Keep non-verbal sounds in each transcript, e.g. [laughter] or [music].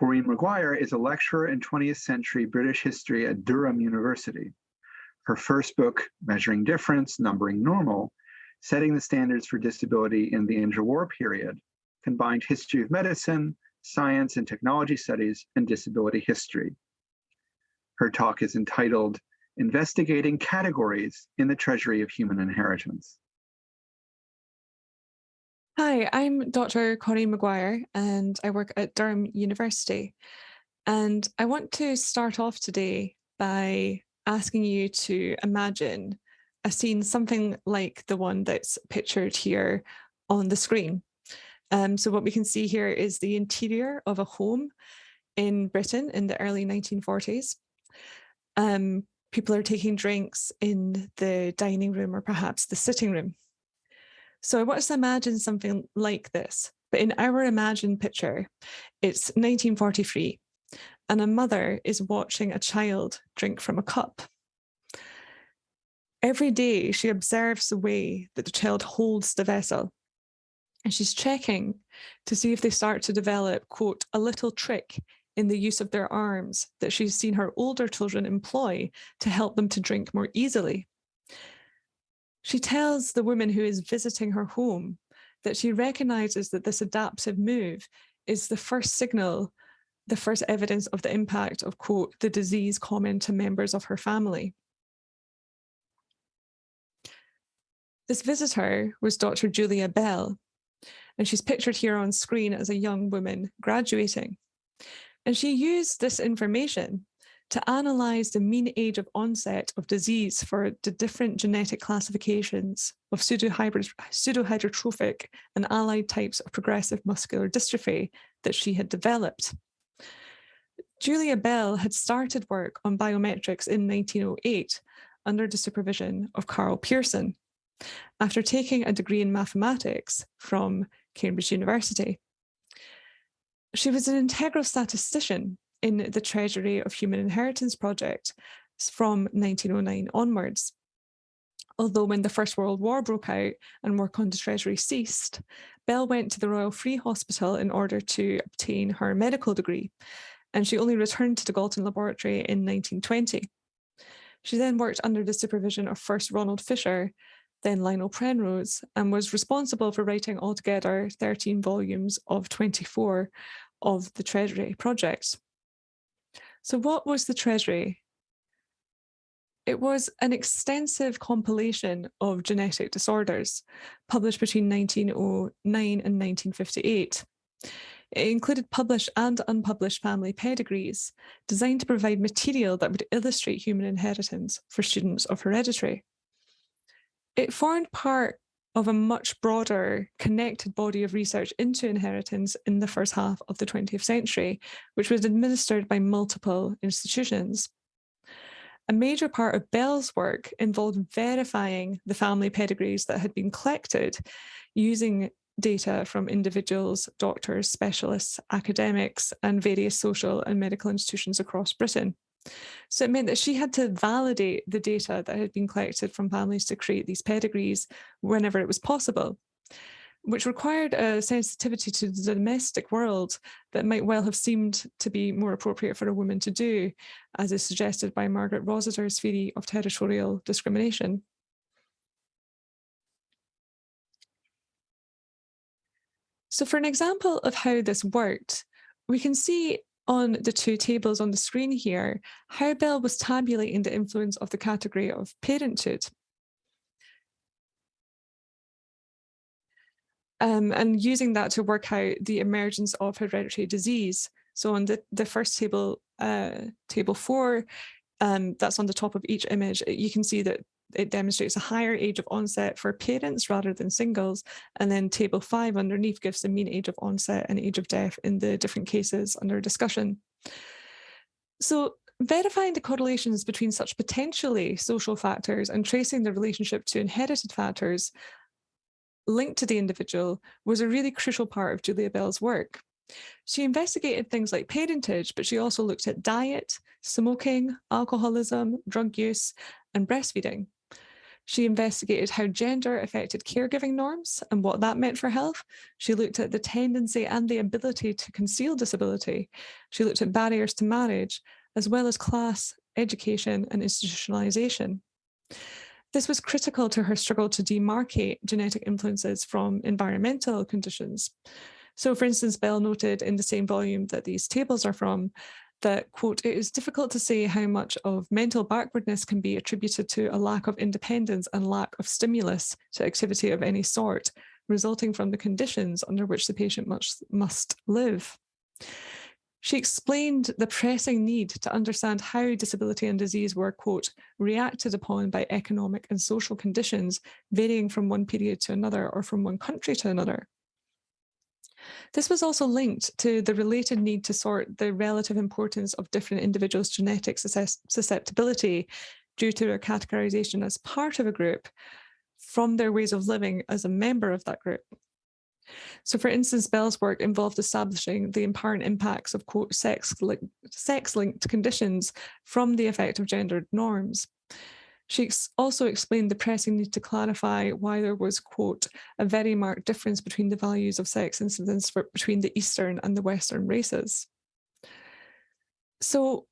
Coreen McGuire is a lecturer in 20th century British history at Durham University. Her first book, Measuring Difference, Numbering Normal, setting the standards for disability in the interwar period, combined history of medicine, science and technology studies, and disability history. Her talk is entitled Investigating Categories in the Treasury of Human Inheritance. Hi, I'm Dr. Coreen McGuire and I work at Durham University. And I want to start off today by asking you to imagine a scene something like the one that's pictured here on the screen. Um, so what we can see here is the interior of a home in Britain in the early 1940s. Um, people are taking drinks in the dining room or perhaps the sitting room. So to imagine something like this, but in our imagined picture, it's 1943 and a mother is watching a child drink from a cup. Every day she observes the way that the child holds the vessel and she's checking to see if they start to develop, quote, a little trick in the use of their arms that she's seen her older children employ to help them to drink more easily. She tells the woman who is visiting her home that she recognizes that this adaptive move is the first signal, the first evidence of the impact of, quote, the disease common to members of her family. This visitor was Dr. Julia Bell, and she's pictured here on screen as a young woman graduating. And she used this information to analyze the mean age of onset of disease for the different genetic classifications of pseudohypertrophic and allied types of progressive muscular dystrophy that she had developed. Julia Bell had started work on biometrics in 1908 under the supervision of Karl Pearson after taking a degree in mathematics from Cambridge University. She was an integral statistician in the Treasury of Human Inheritance Project from 1909 onwards. Although when the First World War broke out and work on the Treasury ceased, Bell went to the Royal Free Hospital in order to obtain her medical degree, and she only returned to the Galton Laboratory in 1920. She then worked under the supervision of first Ronald Fisher, then Lionel Penrose, and was responsible for writing altogether 13 volumes of 24 of the Treasury projects. So what was the Treasury? It was an extensive compilation of genetic disorders published between 1909 and 1958. It included published and unpublished family pedigrees designed to provide material that would illustrate human inheritance for students of hereditary. It formed part of a much broader connected body of research into inheritance in the first half of the 20th century, which was administered by multiple institutions. A major part of Bell's work involved verifying the family pedigrees that had been collected using data from individuals, doctors, specialists, academics, and various social and medical institutions across Britain. So it meant that she had to validate the data that had been collected from families to create these pedigrees whenever it was possible, which required a sensitivity to the domestic world that might well have seemed to be more appropriate for a woman to do, as is suggested by Margaret Rossiter's theory of territorial discrimination. So for an example of how this worked, we can see on the two tables on the screen here, how Bell was tabulating the influence of the category of parenthood. Um, and using that to work out the emergence of hereditary disease. So on the, the first table, uh, table four, um, that's on the top of each image, you can see that it demonstrates a higher age of onset for parents rather than singles. And then table five underneath gives the mean age of onset and age of death in the different cases under discussion. So verifying the correlations between such potentially social factors and tracing the relationship to inherited factors linked to the individual was a really crucial part of Julia Bell's work. She investigated things like parentage, but she also looked at diet, smoking, alcoholism, drug use, and breastfeeding. She investigated how gender affected caregiving norms and what that meant for health. She looked at the tendency and the ability to conceal disability. She looked at barriers to marriage, as well as class, education and institutionalization. This was critical to her struggle to demarcate genetic influences from environmental conditions. So for instance, Bell noted in the same volume that these tables are from that, quote, it is difficult to say how much of mental backwardness can be attributed to a lack of independence and lack of stimulus to activity of any sort, resulting from the conditions under which the patient must, must live. She explained the pressing need to understand how disability and disease were, quote, reacted upon by economic and social conditions varying from one period to another or from one country to another. This was also linked to the related need to sort the relative importance of different individuals' genetic susceptibility due to their categorization as part of a group from their ways of living as a member of that group. So for instance, Bell's work involved establishing the apparent impacts of quote sex-linked sex conditions from the effect of gendered norms. She also explained the pressing need to clarify why there was, quote, a very marked difference between the values of sex incidence for, between the Eastern and the Western races. So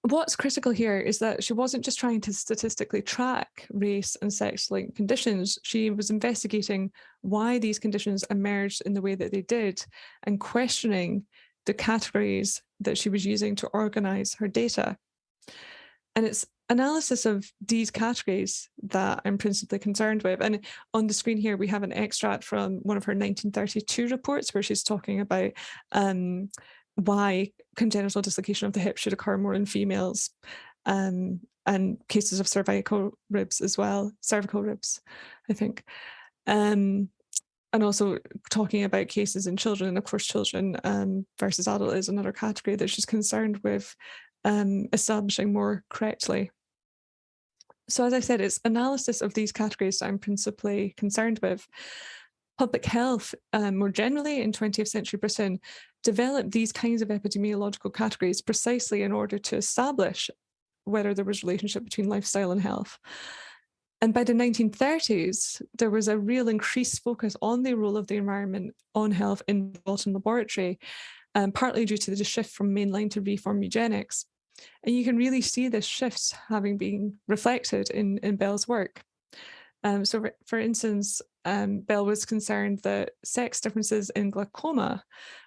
what's critical here is that she wasn't just trying to statistically track race and sex-linked conditions, she was investigating why these conditions emerged in the way that they did and questioning the categories that she was using to organize her data. And it's analysis of these categories that I'm principally concerned with. And on the screen here, we have an extract from one of her 1932 reports where she's talking about um, why congenital dislocation of the hip should occur more in females um, and cases of cervical ribs as well, cervical ribs, I think. Um, and also talking about cases in children, of course, children um, versus adult is another category that she's concerned with um, establishing more correctly. So as I said, it's analysis of these categories that I'm principally concerned with. Public health, um, more generally in 20th century Britain, developed these kinds of epidemiological categories precisely in order to establish whether there was relationship between lifestyle and health. And by the 1930s, there was a real increased focus on the role of the environment on health in the Galton laboratory, um, partly due to the shift from mainline to reform eugenics. And you can really see this shift having been reflected in, in Bell's work. Um, so for, instance, um, Bell was concerned that sex differences in glaucoma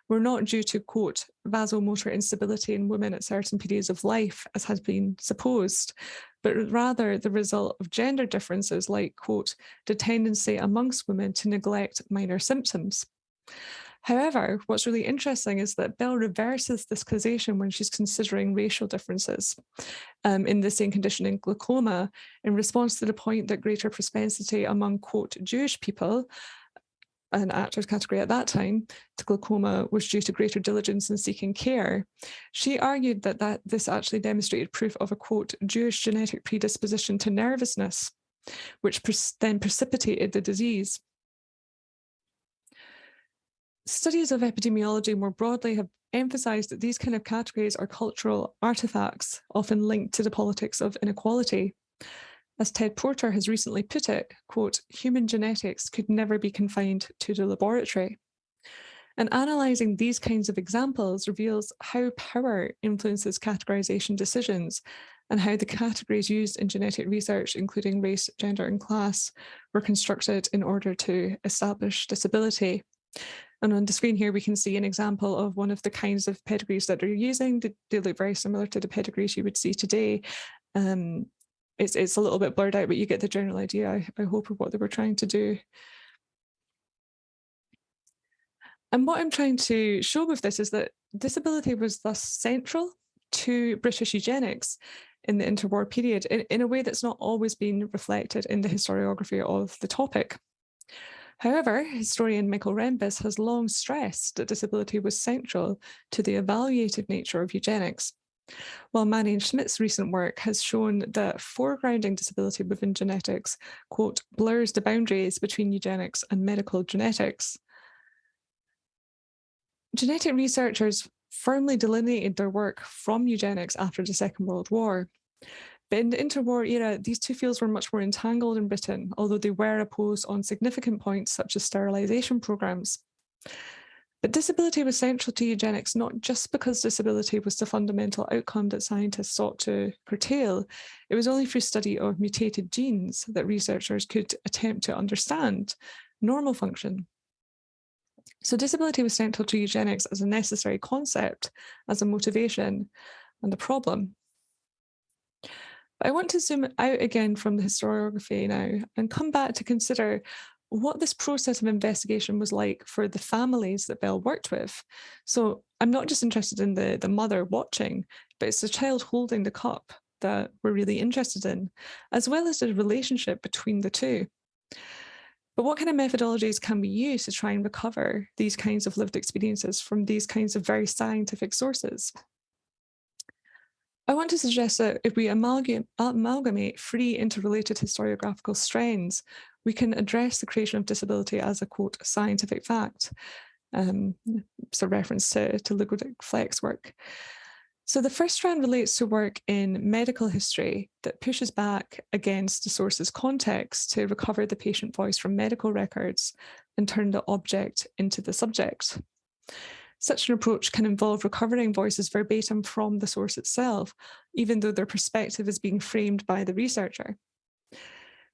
were not due to, quote, vasomotor instability in women at certain periods of life, as has been supposed, but rather the result of gender differences like, quote, the tendency amongst women to neglect minor symptoms. However, what's really interesting is that Bell reverses this causation when she's considering racial differences um, in the same condition in glaucoma in response to the point that greater propensity among, quote, Jewish people an actors category at that time to glaucoma was due to greater diligence in seeking care. She argued that, that this actually demonstrated proof of a quote Jewish genetic predisposition to nervousness, which then precipitated the disease. Studies of epidemiology more broadly have emphasized that these kind of categories are cultural artifacts, often linked to the politics of inequality. As Ted Porter has recently put it, quote, human genetics could never be confined to the laboratory. And analysing these kinds of examples reveals how power influences categorisation decisions and how the categories used in genetic research, including race, gender and class, were constructed in order to establish disability. And on the screen here, we can see an example of one of the kinds of pedigrees that they're using. They, look very similar to the pedigrees you would see today. Um, it's, it's a little bit blurred out, but you get the general idea, I, I hope, of what they were trying to do. And what I'm trying to show with this is that disability was thus central to British eugenics in the interwar period in, in a way that's not always been reflected in the historiography of the topic. However, historian Michael Rembis has long stressed that disability was central to the evaluative nature of eugenics. While Marion Schmidt's recent work has shown that foregrounding disability within genetics, quote, blurs the boundaries between eugenics and medical genetics. Genetic researchers firmly delineated their work from eugenics after the Second World War. But in the interwar era, these two fields were much more entangled in Britain, although they were opposed on significant points such as sterilisation programmes. But disability was central to eugenics, not just because disability was the fundamental outcome that scientists sought to curtail. It was only through study of mutated genes that researchers could attempt to understand normal function. So disability was central to eugenics as a necessary concept, as a motivation and a problem. But I want to zoom out again from the historiography now and come back to consider what this process of investigation was like for the families that Bell worked with. So I'm not just interested in the, the mother watching, but it's the child holding the cup that we're really interested in, as well as the relationship between the two. But what kind of methodologies can we use to try and recover these kinds of lived experiences from these kinds of very scientific sources? I want to suggest that if we amalgamate, amalgamate three interrelated historiographical strands, we can address the creation of disability as a quote scientific fact. Um, a reference to, to Ludwig Fleck's work. So the first strand relates to work in medical history that pushes back against the source's context to recover the patient voice from medical records and turn the object into the subject. Such an approach can involve recovering voices verbatim from the source itself, even though their perspective is being framed by the researcher.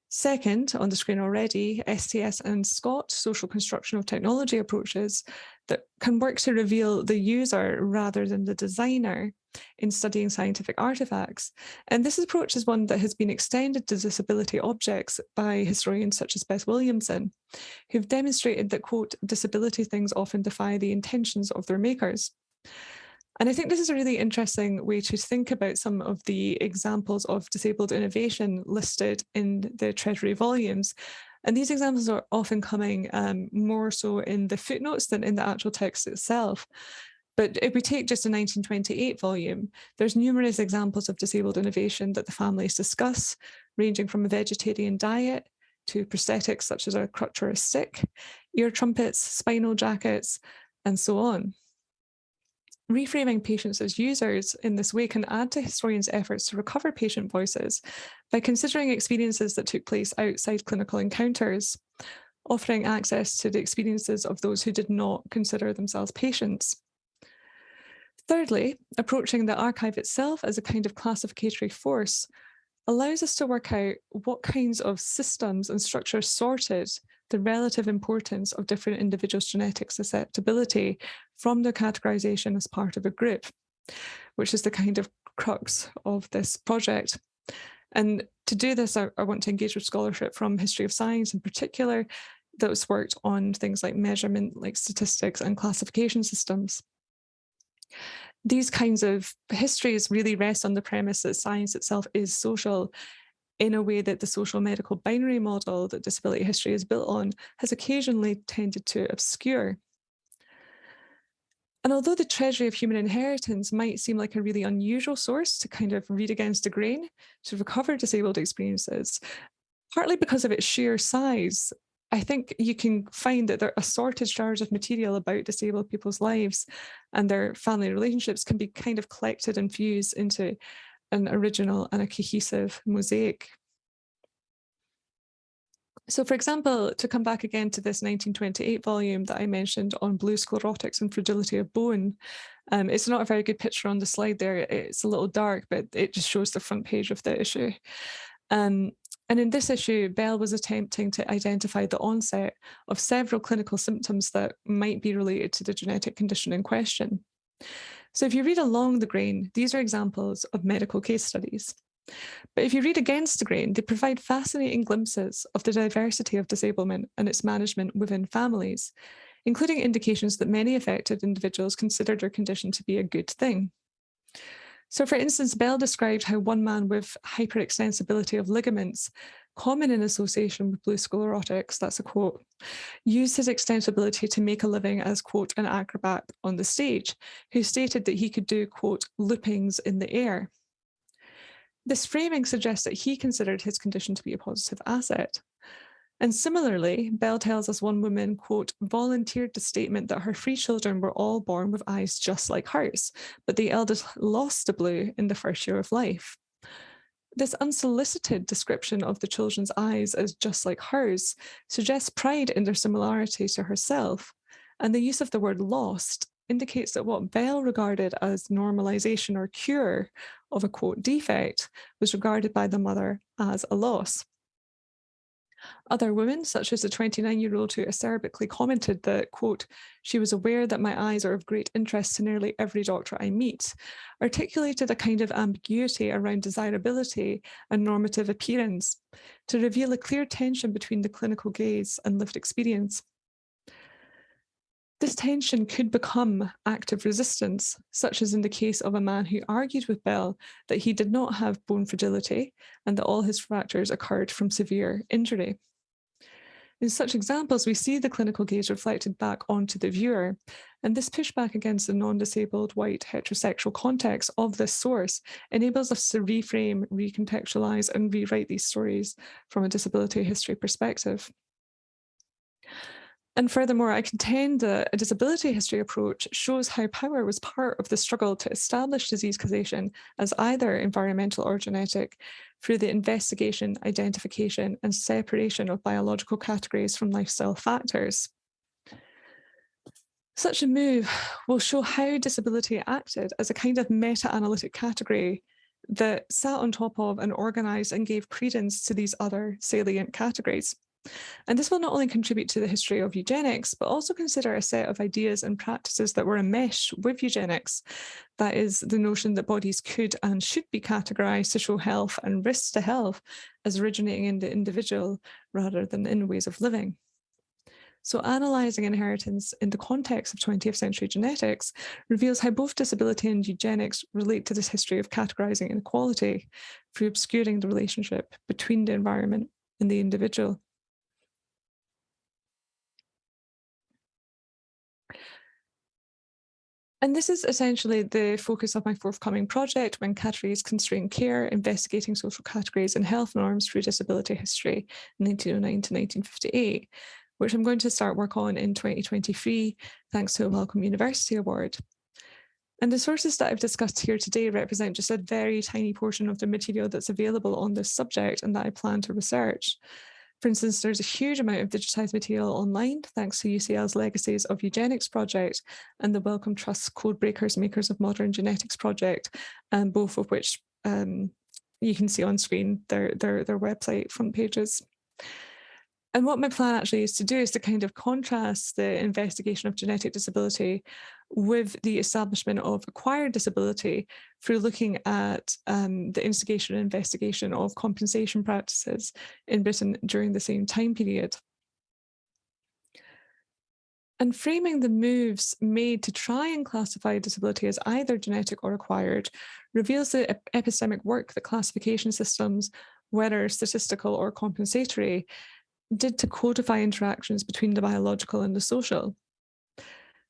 Second, on the screen already, STS and SCOT, social construction of technology approaches that can work to reveal the user rather than the designer in studying scientific artifacts. And this approach is one that has been extended to disability objects by historians such as Beth Williamson, who've demonstrated that, quote, disability things often defy the intentions of their makers. And I think this is a really interesting way to think about some of the examples of disabled innovation listed in the Treasury volumes. And these examples are often coming um, more so in the footnotes than in the actual text itself. But if we take just a 1928 volume, there's numerous examples of disabled innovation that the families discuss, ranging from a vegetarian diet to prosthetics such as a crutch or a stick, ear trumpets, spinal jackets, and so on. Reframing patients as users in this way can add to historians' efforts to recover patient voices by considering experiences that took place outside clinical encounters, offering access to the experiences of those who did not consider themselves patients. Thirdly, approaching the archive itself as a kind of classificatory force allows us to work out what kinds of systems and structures sorted the relative importance of different individuals' genetic susceptibility from their categorization as part of a group, which is the kind of crux of this project. And to do this, I, I want to engage with scholarship from history of science in particular, that that's worked on things like measurement, like statistics and classification systems. These kinds of histories really rest on the premise that science itself is social in a way that the social medical binary model that disability history is built on has occasionally tended to obscure. And although the Treasury of Human Inheritance might seem like a really unusual source to kind of read against the grain to recover disabled experiences, partly because of its sheer size, I think you can find that there are assorted shards of material about disabled people's lives and their family relationships can be kind of collected and fused into an original and a cohesive mosaic. So for example, to come back again to this 1928 volume that I mentioned on blue sclerotics and fragility of bone, um, it's not a very good picture on the slide there. It's a little dark, but it just shows the front page of the issue. Um, and in this issue, Bell was attempting to identify the onset of several clinical symptoms that might be related to the genetic condition in question. So if you read along the grain, these are examples of medical case studies. But if you read against the grain, they provide fascinating glimpses of the diversity of disablement and its management within families, including indications that many affected individuals considered their condition to be a good thing. So for instance, Bell described how one man with hyperextensibility of ligaments common in association with blue sclerotics, that's a quote, used his extensibility to make a living as, quote, an acrobat on the stage, who stated that he could do, quote, loopings in the air. This framing suggests that he considered his condition to be a positive asset. And similarly, Bell tells us one woman, quote, volunteered the statement that her three children were all born with eyes just like hers, but the eldest lost the blue in the first year of life. This unsolicited description of the children's eyes as just like hers suggests pride in their similarity to herself, and the use of the word lost indicates that what Bell regarded as normalization or cure of a quote defect was regarded by the mother as a loss. Other women, such as the 29-year-old who acerbically commented that, quote, she was aware that my eyes are of great interest to nearly every doctor I meet, articulated a kind of ambiguity around desirability and normative appearance to reveal a clear tension between the clinical gaze and lived experience. This tension could become active resistance, such as in the case of a man who argued with Bell that he did not have bone fragility and that all his fractures occurred from severe injury. In such examples, we see the clinical gaze reflected back onto the viewer, and this pushback against the non-disabled white heterosexual context of this source enables us to reframe, recontextualize, and rewrite these stories from a disability history perspective. And furthermore, I contend that a disability history approach shows how power was part of the struggle to establish disease causation as either environmental or genetic through the investigation, identification and separation of biological categories from lifestyle factors. Such a move will show how disability acted as a kind of meta-analytic category that sat on top of and organised and gave credence to these other salient categories. And this will not only contribute to the history of eugenics, but also consider a set of ideas and practices that were enmeshed with eugenics. That is the notion that bodies could and should be categorized to show health and risks to health as originating in the individual rather than in ways of living. So analysing inheritance in the context of 20th century genetics reveals how both disability and eugenics relate to this history of categorising inequality through obscuring the relationship between the environment and the individual. And this is essentially the focus of my forthcoming project, When Categories Constrain Care, Investigating Social Categories and Health Norms through Disability History, 1909 to 1958, which I'm going to start work on in 2023, thanks to a Wellcome University Award. And the sources that I've discussed here today represent just a very tiny portion of the material that's available on this subject and that I plan to research. For instance, there's a huge amount of digitized material online thanks to UCL's Legacies of Eugenics project and the Wellcome Trust Codebreakers Makers of Modern Genetics project, um, both of which um, you can see on screen their, their, their website front pages. And what my plan actually is to do is to kind of contrast the investigation of genetic disability with the establishment of acquired disability through looking at um, the instigation and investigation of compensation practices in Britain during the same time period. And framing the moves made to try and classify disability as either genetic or acquired reveals the epistemic work that classification systems, whether statistical or compensatory, did to codify interactions between the biological and the social.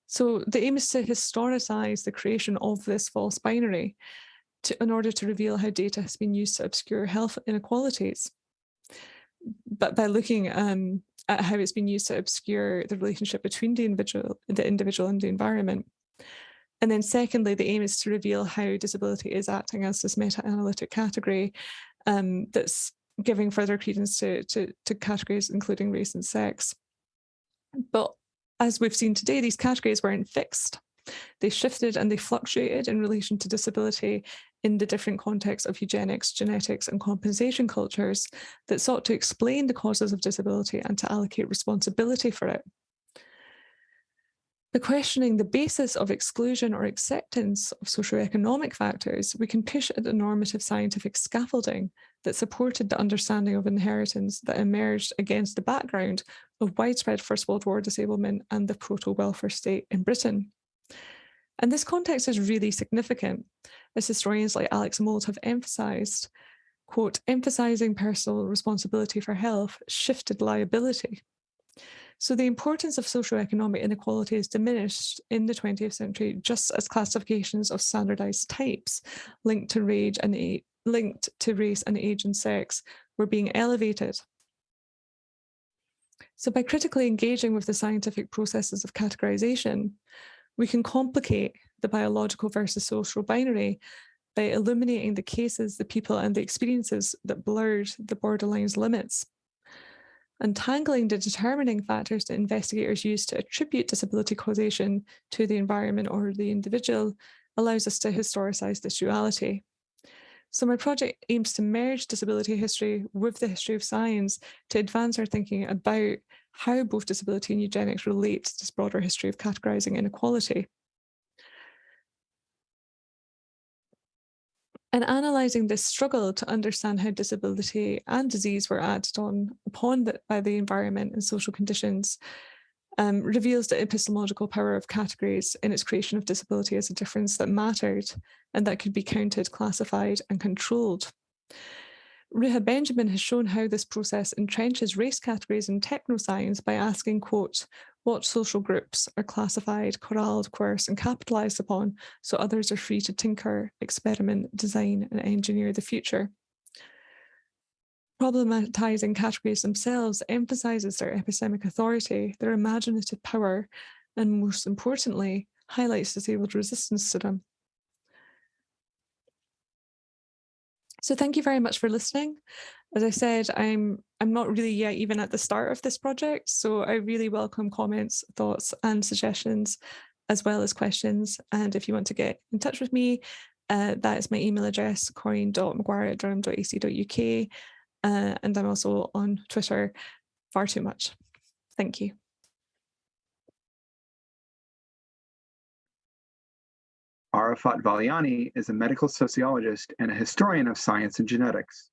So the aim is to historicize the creation of this false binary to, in order to reveal how data has been used to obscure health inequalities. But by looking um, at how it's been used to obscure the relationship between the individual, the individual and the environment. And then secondly, the aim is to reveal how disability is acting as this meta-analytic category um, that's giving further credence to, to, to categories including race and sex. But as we've seen today, these categories weren't fixed. They shifted and they fluctuated in relation to disability in the different contexts of eugenics, genetics and compensation cultures that sought to explain the causes of disability and to allocate responsibility for it. By questioning the basis of exclusion or acceptance of socioeconomic factors, we can push at the normative scientific scaffolding that supported the understanding of inheritance that emerged against the background of widespread First World War disablement and the proto-welfare state in Britain. And this context is really significant, as historians like Alex Mold have emphasised, quote, emphasising personal responsibility for health shifted liability. So the importance of socioeconomic inequality is diminished in the 20th century, just as classifications of standardized types linked to rage and linked to race and age and sex were being elevated. So by critically engaging with the scientific processes of categorization, we can complicate the biological versus social binary by illuminating the cases, the people and the experiences that blurred the borderline's limits. Untangling the determining factors that investigators use to attribute disability causation to the environment or the individual allows us to historicize this duality. So my project aims to merge disability history with the history of science to advance our thinking about how both disability and eugenics relate to this broader history of categorizing inequality. And analysing this struggle to understand how disability and disease were acted on upon the, by the environment and social conditions um, reveals the epistemological power of categories in its creation of disability as a difference that mattered and that could be counted, classified and controlled. Ruha Benjamin has shown how this process entrenches race categories in technoscience by asking, quote, what social groups are classified, corralled, coerced and capitalized upon so others are free to tinker, experiment, design and engineer the future. Problematizing categories themselves emphasizes their epistemic authority, their imaginative power, and most importantly, highlights disabled resistance to them. So thank you very much for listening. As I said, I'm I'm not really yet even at the start of this project, so I really welcome comments, thoughts and suggestions, as well as questions. And if you want to get in touch with me, uh, that is my email address, corinne.mcguire at durham.ac.uk. Uh, and I'm also on Twitter far too much. Thank you. Arafat Valiani is a medical sociologist and a historian of science and genetics.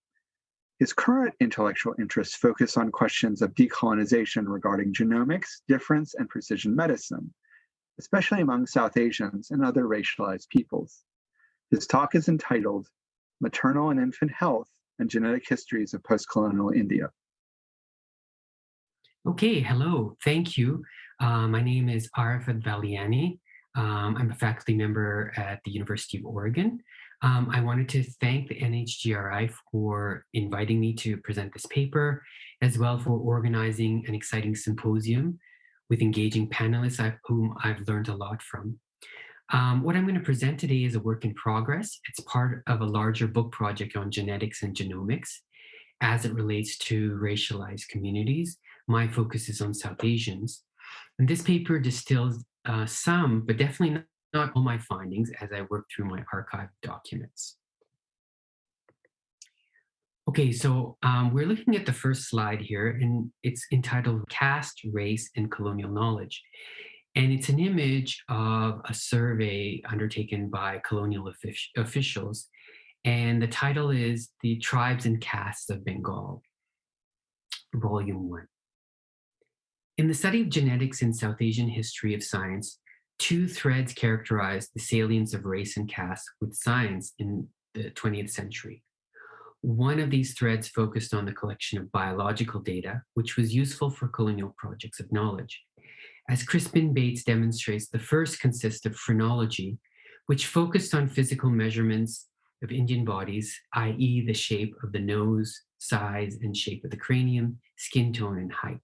His current intellectual interests focus on questions of decolonization regarding genomics, difference, and precision medicine, especially among South Asians and other racialized peoples. His talk is entitled Maternal and Infant Health and Genetic Histories of Post-Colonial India. Okay, hello, thank you. Uh, my name is Arafat Valiani. Um, I'm a faculty member at the University of Oregon. Um, I wanted to thank the NHGRI for inviting me to present this paper, as well for organizing an exciting symposium with engaging panelists whom I've learned a lot from. Um, what I'm going to present today is a work in progress. It's part of a larger book project on genetics and genomics as it relates to racialized communities. My focus is on South Asians. And this paper distills uh, some, but definitely not, not all my findings as I work through my archive documents. Okay, so um, we're looking at the first slide here, and it's entitled Caste, Race, and Colonial Knowledge. And it's an image of a survey undertaken by colonial officials. And the title is The Tribes and Castes of Bengal, Volume 1. In the study of genetics in South Asian history of science, two threads characterize the salience of race and caste with science in the 20th century. One of these threads focused on the collection of biological data, which was useful for colonial projects of knowledge. As Crispin Bates demonstrates, the first consists of phrenology, which focused on physical measurements of Indian bodies, i.e. the shape of the nose, size and shape of the cranium, skin tone and height.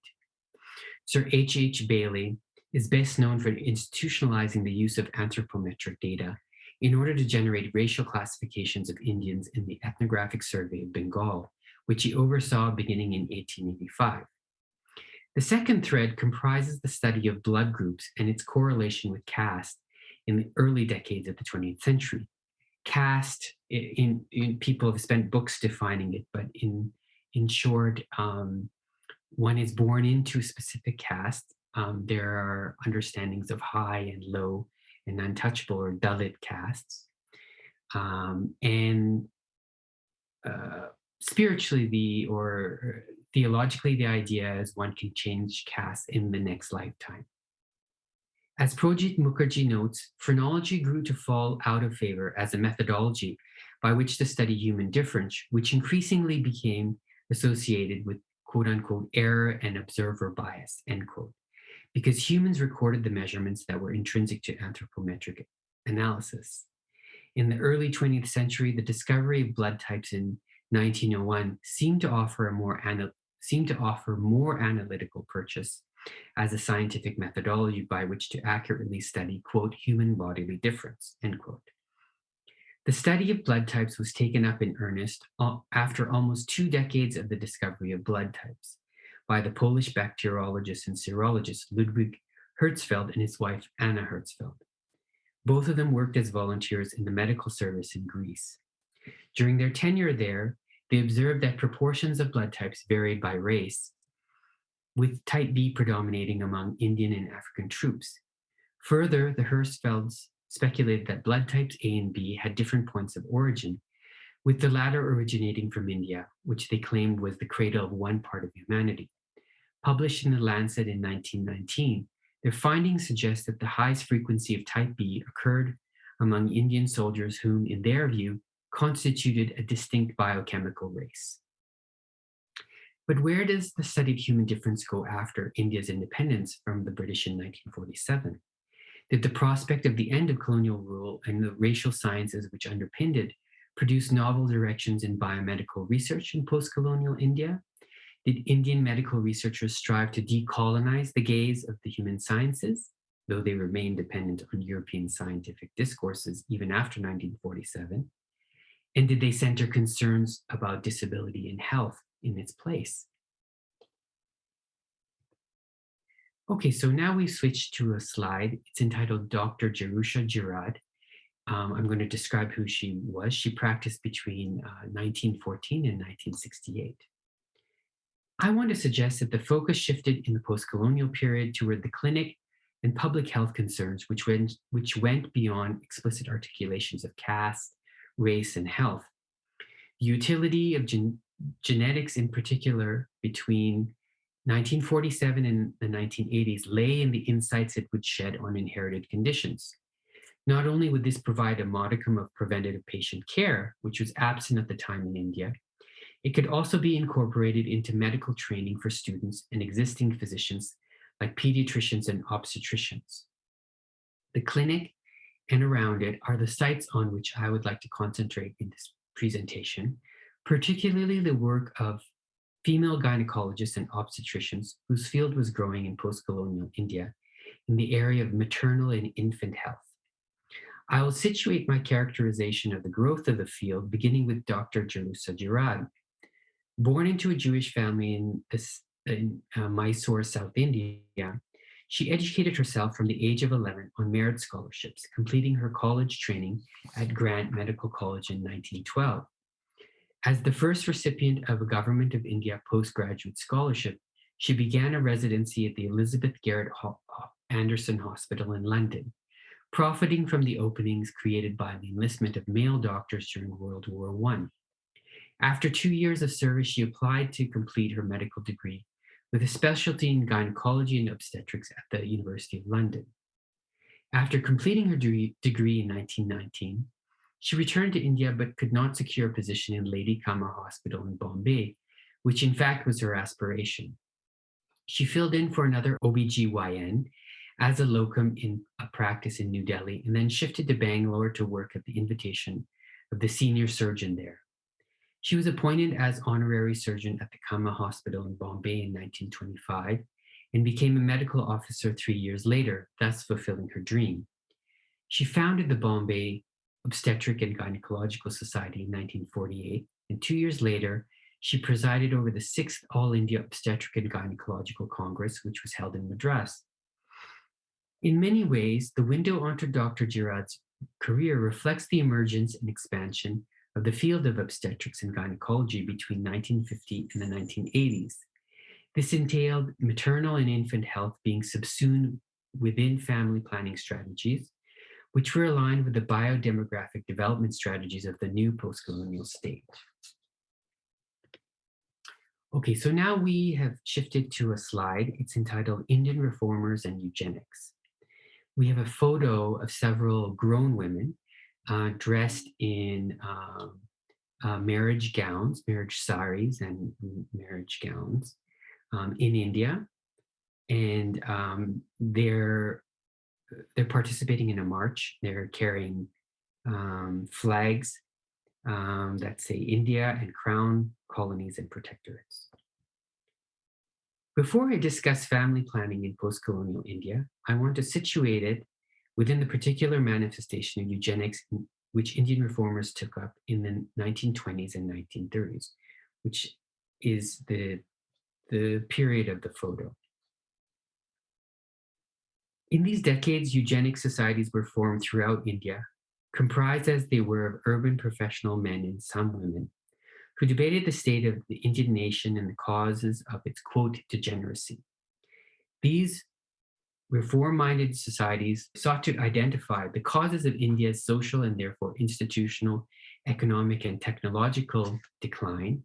Sir H. H. Bailey is best known for institutionalizing the use of anthropometric data in order to generate racial classifications of Indians in the Ethnographic Survey of Bengal, which he oversaw beginning in 1885. The second thread comprises the study of blood groups and its correlation with caste in the early decades of the 20th century. Caste, in, in people have spent books defining it, but in, in short, um, one is born into a specific caste. Um, there are understandings of high and low and untouchable or Dalit castes. Um, and uh, spiritually, the or theologically, the idea is one can change caste in the next lifetime. As Projit Mukharji notes, phrenology grew to fall out of favor as a methodology by which to study human difference, which increasingly became associated with quote unquote error and observer bias, end quote, because humans recorded the measurements that were intrinsic to anthropometric analysis. In the early 20th century, the discovery of blood types in 1901 seemed to offer a more seemed to offer more analytical purchase as a scientific methodology by which to accurately study, quote, human bodily difference, end quote. The study of blood types was taken up in earnest uh, after almost two decades of the discovery of blood types by the Polish bacteriologist and serologist Ludwig Hirszfeld and his wife Anna Hirszfeld. Both of them worked as volunteers in the medical service in Greece. During their tenure there, they observed that proportions of blood types varied by race, with type B predominating among Indian and African troops. Further, the Hirszfelds speculated that blood types A and B had different points of origin, with the latter originating from India, which they claimed was the cradle of one part of humanity. Published in the Lancet in 1919, their findings suggest that the highest frequency of type B occurred among Indian soldiers whom, in their view, constituted a distinct biochemical race. But where does the study of human difference go after India's independence from the British in 1947? Did the prospect of the end of colonial rule and the racial sciences which underpinned it produce novel directions in biomedical research in post-colonial India? Did Indian medical researchers strive to decolonize the gaze of the human sciences, though they remained dependent on European scientific discourses even after 1947? And did they center concerns about disability and health in its place? Okay, so now we switch to a slide. It's entitled Dr. Jerusha Jhirad. Um, I'm going to describe who she was. She practiced between uh, 1914 and 1968. I want to suggest that the focus shifted in the post-colonial period toward the clinic and public health concerns, which went, which went beyond explicit articulations of caste, race, and health. Utility of gen genetics in particular between 1947 and the 1980s lay in the insights it would shed on inherited conditions. Not only would this provide a modicum of preventative patient care, which was absent at the time in India, it could also be incorporated into medical training for students and existing physicians like pediatricians and obstetricians. The clinic and around it are the sites on which I would like to concentrate in this presentation, particularly the work of female gynecologists and obstetricians whose field was growing in post-colonial India in the area of maternal and infant health. I will situate my characterization of the growth of the field beginning with Dr. Jerusha Jhirad. Born into a Jewish family in, in uh, Mysore, South India, she educated herself from the age of 11 on merit scholarships, completing her college training at Grant Medical College in 1912. As the first recipient of a Government of India postgraduate scholarship, she began a residency at the Elizabeth Garrett Anderson Hospital in London, profiting from the openings created by the enlistment of male doctors during World War I. After two years of service, she applied to complete her medical degree with a specialty in gynecology and obstetrics at the University of London. After completing her degree in 1919, she returned to India but could not secure a position in Lady Cama Hospital in Bombay, which in fact was her aspiration. She filled in for another OBGYN as a locum in a practice in New Delhi and then shifted to Bangalore to work at the invitation of the senior surgeon there. She was appointed as honorary surgeon at the Cama Hospital in Bombay in 1925 and became a medical officer three years later, thus fulfilling her dream. She founded the Bombay Obstetric and Gynecological Society in 1948, and two years later, she presided over the sixth All India Obstetric and Gynecological Congress, which was held in Madras. In many ways, the window onto Dr. Jhirad's career reflects the emergence and expansion of the field of obstetrics and gynecology between 1950 and the 1980s. This entailed maternal and infant health being subsumed within family planning strategies, which were aligned with the biodemographic development strategies of the new post-colonial state. Okay, so now we have shifted to a slide. It's entitled Indian Reformers and Eugenics. We have a photo of several grown women uh, dressed in um, uh, marriage gowns, marriage saris and marriage gowns um, in India. And um, they're they're participating in a march. They're carrying um, flags um, that say India and crown colonies and protectorates. Before I discuss family planning in post-colonial India, I want to situate it within the particular manifestation of eugenics which Indian reformers took up in the 1920s and 1930s, which is the, the period of the photo. In these decades, eugenic societies were formed throughout India, comprised as they were of urban professional men and some women, who debated the state of the Indian nation and the causes of its, quote, degeneracy. These reform-minded societies sought to identify the causes of India's social and therefore institutional, economic, and technological decline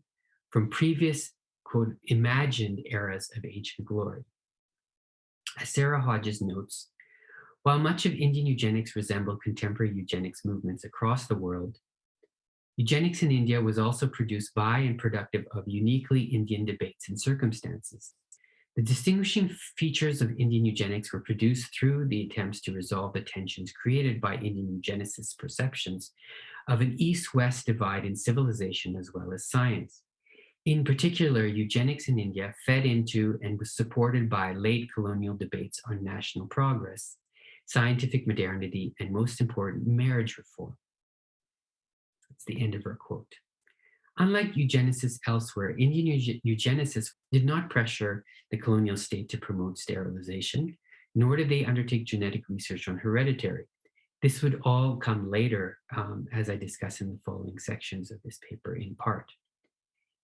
from previous, quote, imagined eras of ancient glory. As Sarah Hodges notes, while much of Indian eugenics resembled contemporary eugenics movements across the world, eugenics in India was also produced by and productive of uniquely Indian debates and circumstances. The distinguishing features of Indian eugenics were produced through the attempts to resolve the tensions created by Indian eugenicists' perceptions of an East-West divide in civilization as well as science. In particular, eugenics in India fed into and was supported by late colonial debates on national progress, scientific modernity, and most important, marriage reform. That's the end of her quote. Unlike eugenicists elsewhere, Indian eugenicists did not pressure the colonial state to promote sterilization, nor did they undertake genetic research on hereditary. This would all come later, um, as I discuss in the following sections of this paper in part.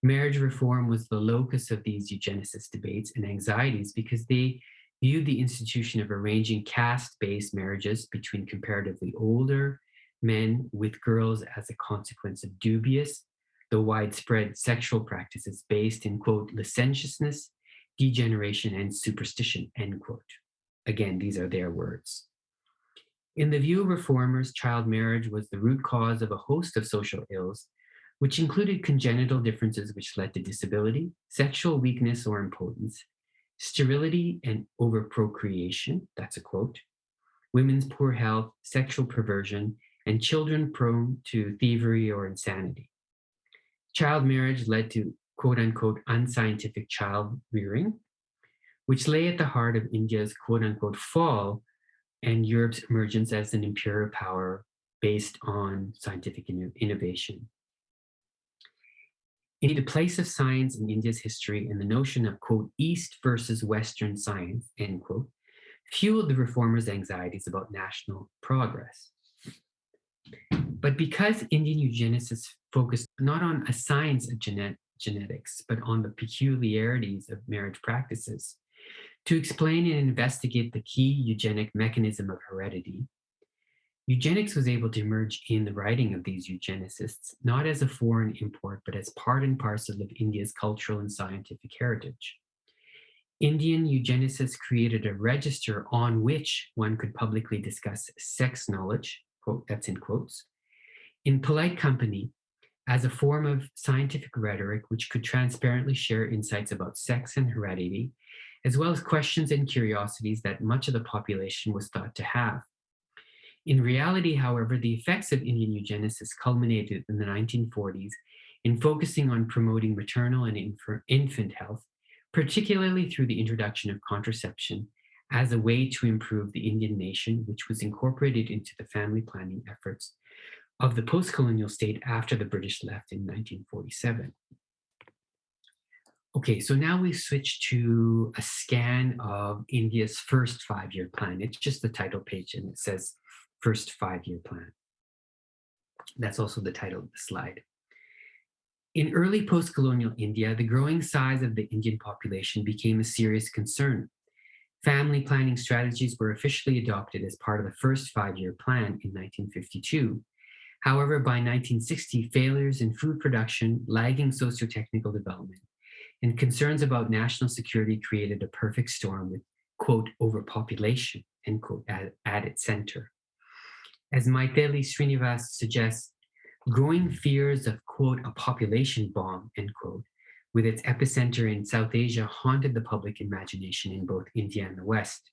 Marriage reform was the locus of these eugenicist debates and anxieties because they viewed the institution of arranging caste-based marriages between comparatively older men with girls as a consequence of dubious the widespread sexual practices based in, quote, licentiousness, degeneration, and superstition, end quote. Again, these are their words. In the view of reformers, child marriage was the root cause of a host of social ills, which included congenital differences which led to disability, sexual weakness or impotence, sterility and overprocreation, that's a quote, women's poor health, sexual perversion, and children prone to thievery or insanity. Child marriage led to quote unquote unscientific child rearing, which lay at the heart of India's quote unquote fall and Europe's emergence as an imperial power based on scientific innovation. In the place of science in India's history and the notion of quote East versus Western science, end quote, fueled the reformers' anxieties about national progress. But because Indian eugenicists focused not on a science of genet genetics, but on the peculiarities of marriage practices, to explain and investigate the key eugenic mechanism of heredity, eugenics was able to emerge in the writing of these eugenicists, not as a foreign import, but as part and parcel of India's cultural and scientific heritage. Indian eugenicists created a register on which one could publicly discuss sex knowledge, quote, that's in quotes, in polite company as a form of scientific rhetoric which could transparently share insights about sex and heredity, as well as questions and curiosities that much of the population was thought to have. In reality, however, the effects of Indian eugenesis culminated in the 1940s in focusing on promoting maternal and infant health, particularly through the introduction of contraception as a way to improve the Indian nation, which was incorporated into the family planning efforts of the post-colonial state after the British left in 1947. Okay, so now we switch to a scan of India's first five-year plan. It's just the title page and it says first five-year plan. That's also the title of the slide. In early post-colonial India, the growing size of the Indian population became a serious concern. Family planning strategies were officially adopted as part of the first five-year plan in 1952, However, by 1960, failures in food production, lagging socio-technical development, and concerns about national security created a perfect storm with, quote, overpopulation, end quote, at, at its center. As Mytheli Sreenivas suggests, growing fears of, quote, a population bomb, end quote, with its epicenter in South Asia haunted the public imagination in both India and the West.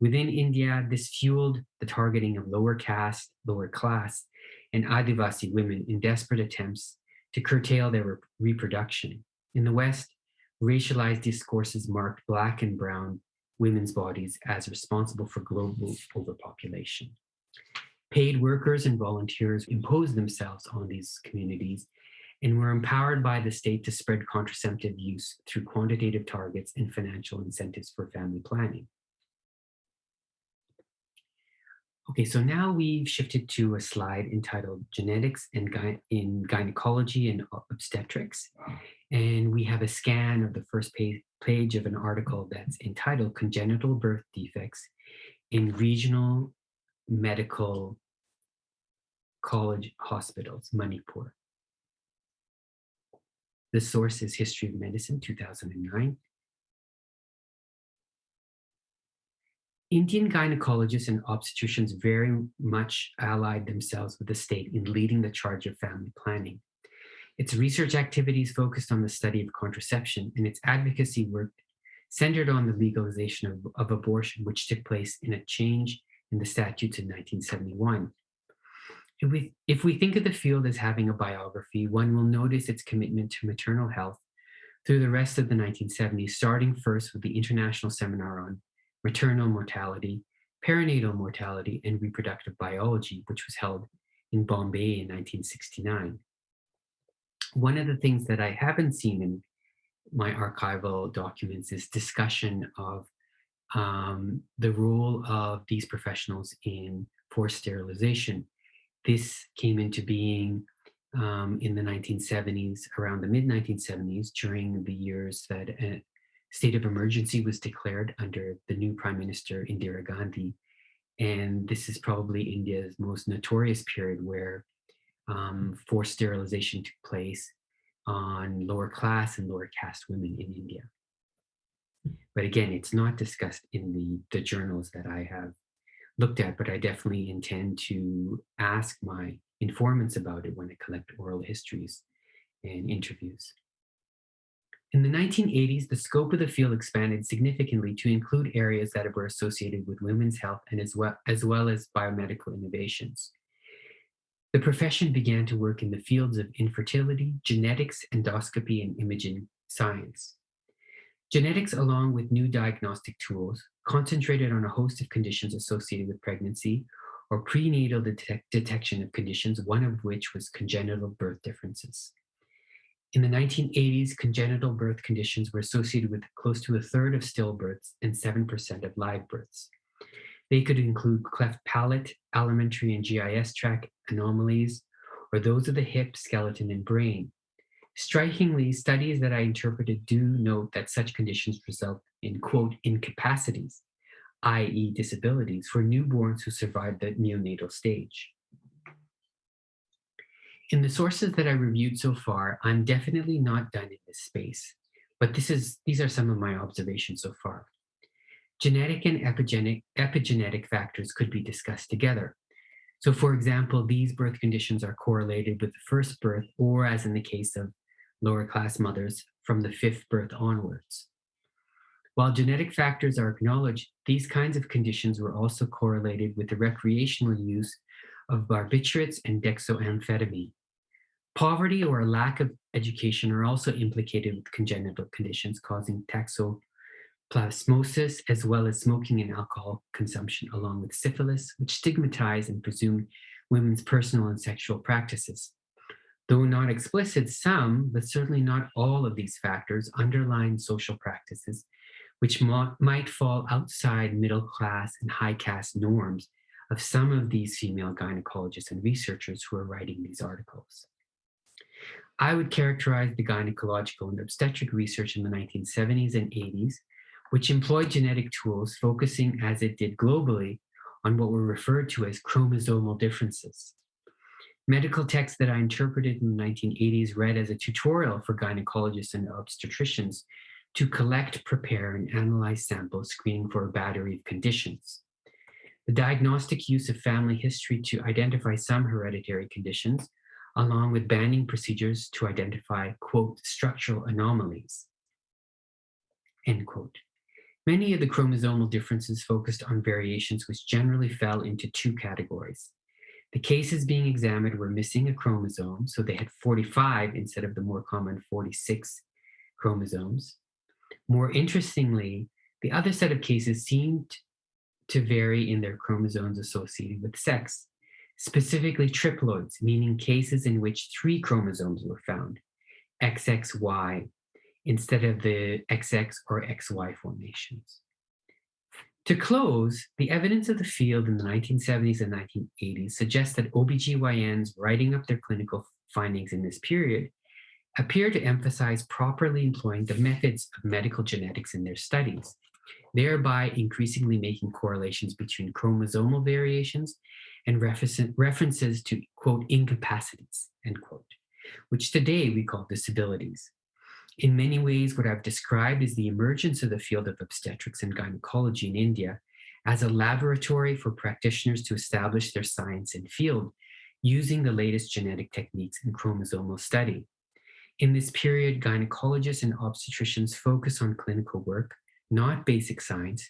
Within India, this fueled the targeting of lower caste, lower class, and Adivasi women in desperate attempts to curtail their re reproduction. In the West, racialized discourses marked Black and Brown women's bodies as responsible for global overpopulation. Paid workers and volunteers imposed themselves on these communities and were empowered by the state to spread contraceptive use through quantitative targets and financial incentives for family planning. Okay, so now we've shifted to a slide entitled Genetics and Gy in Gynecology and Obstetrics. And we have a scan of the first page, page of an article that's entitled Congenital Birth Defects in Regional Medical College Hospitals, Manipur. The source is History of Medicine, 2009. Indian gynecologists and obstetricians very much allied themselves with the state in leading the charge of family planning. Its research activities focused on the study of contraception and its advocacy work centered on the legalization of, of abortion, which took place in a change in the statutes in 1971. If we, if we think of the field as having a biography, one will notice its commitment to maternal health through the rest of the 1970s, starting first with the International Seminar on Maternal Mortality, Perinatal Mortality, and Reproductive Biology, which was held in Bombay in 1969. One of the things that I haven't seen in my archival documents is discussion of um, the role of these professionals in forced sterilization. This came into being um, in the 1970s, around the mid 1970s, during the years that a state of emergency was declared under the new Prime Minister Indira Gandhi. And this is probably India's most notorious period where um, forced sterilization took place on lower class and lower caste women in India. But again, it's not discussed in the, the journals that I have looked at, but I definitely intend to ask my informants about it when I collect oral histories and interviews. In the 1980s, the scope of the field expanded significantly to include areas that were associated with women's health and as well, as well as biomedical innovations. The profession began to work in the fields of infertility, genetics, endoscopy, and imaging science. Genetics, along with new diagnostic tools, concentrated on a host of conditions associated with pregnancy or prenatal detect detection of conditions, one of which was congenital birth differences. In the 1980s, congenital birth conditions were associated with close to a third of stillbirths and 7% of live births. They could include cleft palate, alimentary and GIS tract anomalies, or those of the hip, skeleton, and brain. Strikingly, studies that I interpreted do note that such conditions result in, quote, incapacities, i.e. disabilities, for newborns who survive the neonatal stage. In the sources that I reviewed so far, I'm definitely not done in this space, but this is, these are some of my observations so far. Genetic and epigenetic, epigenetic factors could be discussed together. So for example, these birth conditions are correlated with the first birth, or as in the case of lower class mothers, from the fifth birth onwards. While genetic factors are acknowledged, these kinds of conditions were also correlated with the recreational use of barbiturates and dexamphetamine. Poverty or a lack of education are also implicated with congenital conditions causing toxoplasmosis as well as smoking and alcohol consumption, along with syphilis, which stigmatize and presume women's personal and sexual practices. Though not explicit, some, but certainly not all of these factors underline social practices, which might fall outside middle class and high caste norms of some of these female gynecologists and researchers who are writing these articles. I would characterize the gynecological and obstetric research in the 1970s and 80s which employed genetic tools focusing as it did globally on what were referred to as chromosomal differences. Medical texts that I interpreted in the 1980s read as a tutorial for gynecologists and obstetricians to collect, prepare, and analyze samples screening for a battery of conditions. The diagnostic use of family history to identify some hereditary conditions, along with banding procedures to identify, quote, structural anomalies, end quote. Many of the chromosomal differences focused on variations which generally fell into two categories. The cases being examined were missing a chromosome, so they had 45 instead of the more common 46 chromosomes. More interestingly, the other set of cases seemed to vary in their chromosomes associated with sex. Specifically triploids, meaning cases in which three chromosomes were found, XXY, instead of the XX or XY formations. To close, the evidence of the field in the 1970s and 1980s suggests that OBGYNs writing up their clinical findings in this period appear to emphasize properly employing the methods of medical genetics in their studies, thereby increasingly making correlations between chromosomal variations and references to, quote, incapacities, end quote, which today we call disabilities. In many ways, what I've described is the emergence of the field of obstetrics and gynecology in India as a laboratory for practitioners to establish their science and field using the latest genetic techniques in chromosomal study. In this period, gynecologists and obstetricians focus on clinical work, not basic science,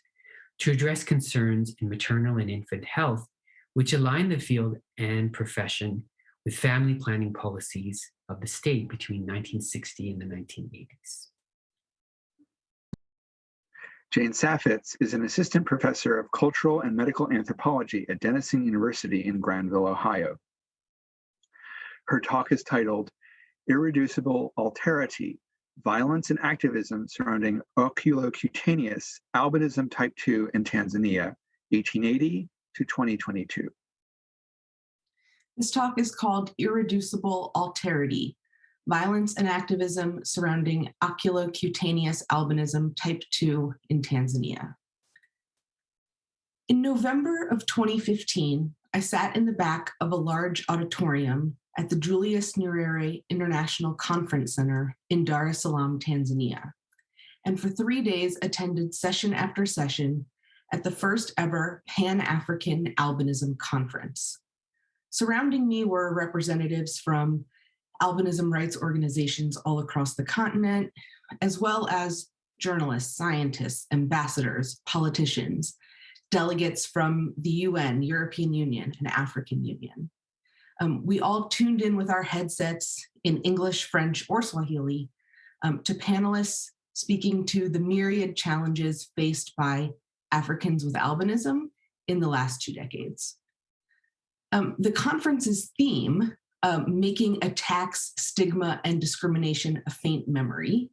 to address concerns in maternal and infant health, which align the field and profession with family planning policies of the state between 1960 and the 1980s. Jane Saffitz is an assistant professor of cultural and medical anthropology at Denison University in Granville, Ohio. Her talk is titled Irreducible Alterity, Violence and Activism Surrounding Oculocutaneous Albinism Type 2 in Tanzania, 1880 to 2022. This talk is called Irreducible Alterity, Violence and Activism Surrounding Oculocutaneous Albinism Type 2 in Tanzania. In November of 2015, I sat in the back of a large auditorium at the Julius Nyerere International Conference Center in Dar es Salaam, Tanzania, and for three days attended session after session at the first ever Pan-African Albinism Conference. Surrounding me were representatives from albinism rights organizations all across the continent, as well as journalists, scientists, ambassadors, politicians, delegates from the UN, European Union, and African Union. Um, we all tuned in with our headsets in English, French, or Swahili um, to panelists speaking to the myriad challenges faced by Africans with albinism in the last two decades. Um, the conference's theme, um, making attacks, stigma, and discrimination a faint memory,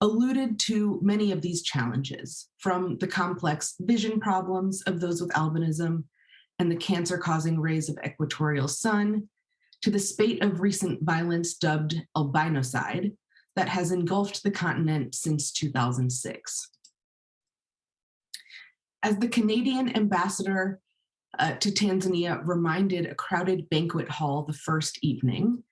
alluded to many of these challenges, from the complex vision problems of those with albinism and the cancer-causing rays of equatorial sun, to the spate of recent violence dubbed albinocide that has engulfed the continent since 2006. As the Canadian ambassador uh, to Tanzania reminded a crowded banquet hall the first evening.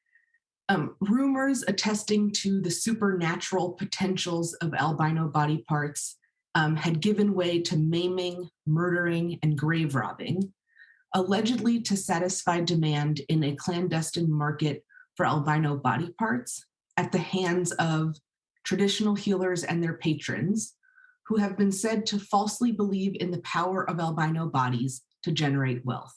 Um, rumors attesting to the supernatural potentials of albino body parts um, had given way to maiming, murdering, and grave robbing, allegedly to satisfy demand in a clandestine market for albino body parts at the hands of traditional healers and their patrons, who have been said to falsely believe in the power of albino bodies to generate wealth.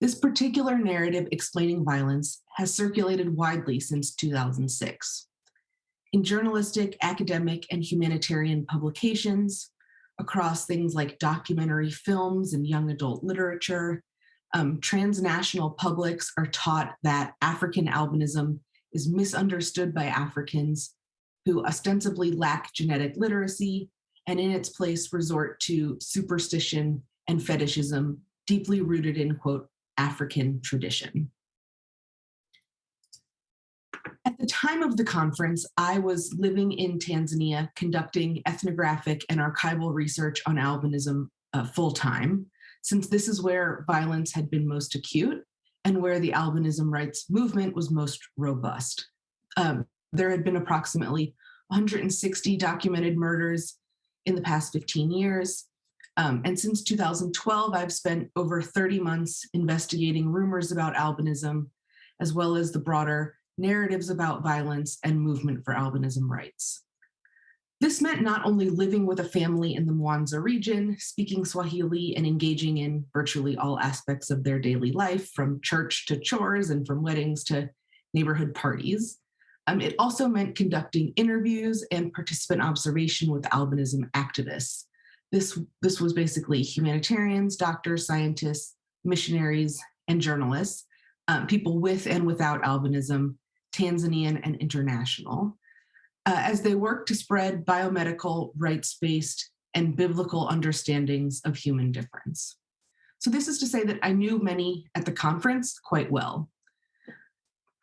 This particular narrative explaining violence has circulated widely since 2006. In journalistic, academic, and humanitarian publications, across things like documentary films and young adult literature, um, transnational publics are taught that African albinism is misunderstood by Africans who ostensibly lack genetic literacy and in its place resort to superstition and fetishism deeply rooted in, quote, African tradition. At the time of the conference, I was living in Tanzania conducting ethnographic and archival research on albinism uh, full time, since this is where violence had been most acute and where the albinism rights movement was most robust. Um, there had been approximately 160 documented murders in the past 15 years, um, and since 2012, I've spent over 30 months investigating rumors about albinism, as well as the broader narratives about violence and movement for albinism rights. This meant not only living with a family in the Mwanza region, speaking Swahili and engaging in virtually all aspects of their daily life, from church to chores and from weddings to neighborhood parties. Um, it also meant conducting interviews and participant observation with albinism activists, this, this was basically humanitarians, doctors, scientists, missionaries, and journalists, um, people with and without albinism, Tanzanian and international, uh, as they work to spread biomedical, rights-based, and biblical understandings of human difference. So this is to say that I knew many at the conference quite well.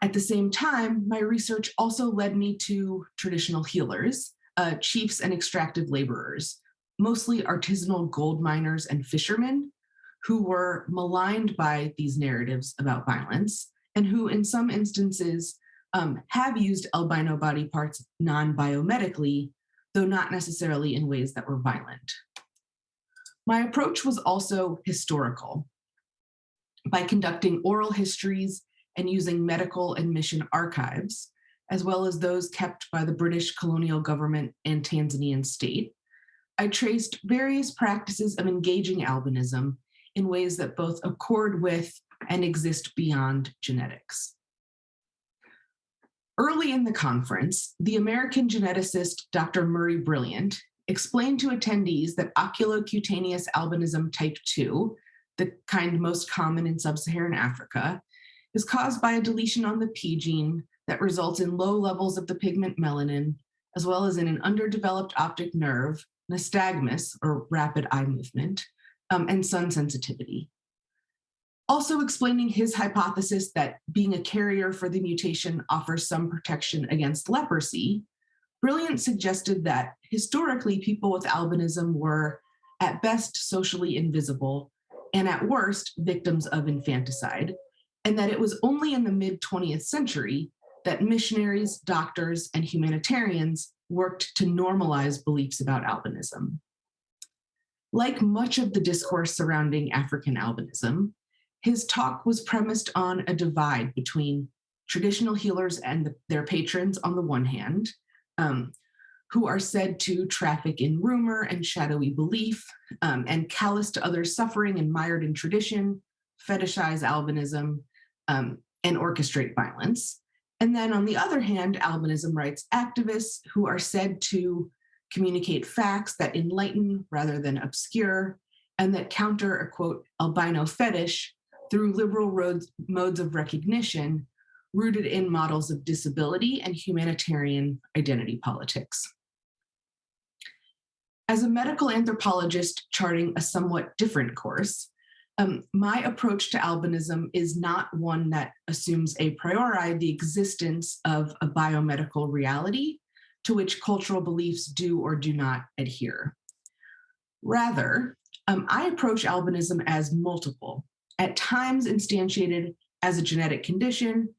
At the same time, my research also led me to traditional healers, uh, chiefs and extractive laborers, mostly artisanal gold miners and fishermen who were maligned by these narratives about violence and who in some instances um, have used albino body parts non-biomedically, though not necessarily in ways that were violent. My approach was also historical. By conducting oral histories and using medical and mission archives, as well as those kept by the British colonial government and Tanzanian state, I traced various practices of engaging albinism in ways that both accord with and exist beyond genetics. Early in the conference, the American geneticist Dr. Murray Brilliant explained to attendees that oculocutaneous albinism type 2, the kind most common in sub-Saharan Africa, is caused by a deletion on the P gene that results in low levels of the pigment melanin, as well as in an underdeveloped optic nerve, nystagmus, or rapid eye movement, um, and sun sensitivity. Also explaining his hypothesis that being a carrier for the mutation offers some protection against leprosy, Brilliant suggested that historically people with albinism were at best socially invisible and at worst victims of infanticide, and that it was only in the mid 20th century that missionaries, doctors, and humanitarians worked to normalize beliefs about albinism. Like much of the discourse surrounding African albinism, his talk was premised on a divide between traditional healers and the, their patrons on the one hand, um, who are said to traffic in rumor and shadowy belief um, and callous to others' suffering and mired in tradition, fetishize albinism, um, and orchestrate violence. And then on the other hand, albinism rights activists who are said to communicate facts that enlighten rather than obscure, and that counter a quote, albino fetish through liberal roads, modes of recognition rooted in models of disability and humanitarian identity politics. As a medical anthropologist charting a somewhat different course, um, my approach to albinism is not one that assumes a priori the existence of a biomedical reality to which cultural beliefs do or do not adhere. Rather, um, I approach albinism as multiple, at times instantiated as a genetic condition,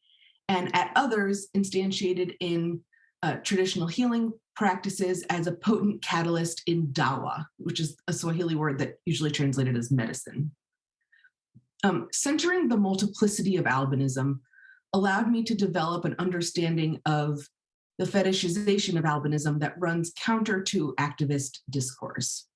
and at others instantiated in uh, traditional healing practices as a potent catalyst in dawa, which is a Swahili word that usually translated as medicine. Um, centering the multiplicity of albinism allowed me to develop an understanding of the fetishization of albinism that runs counter to activist discourse.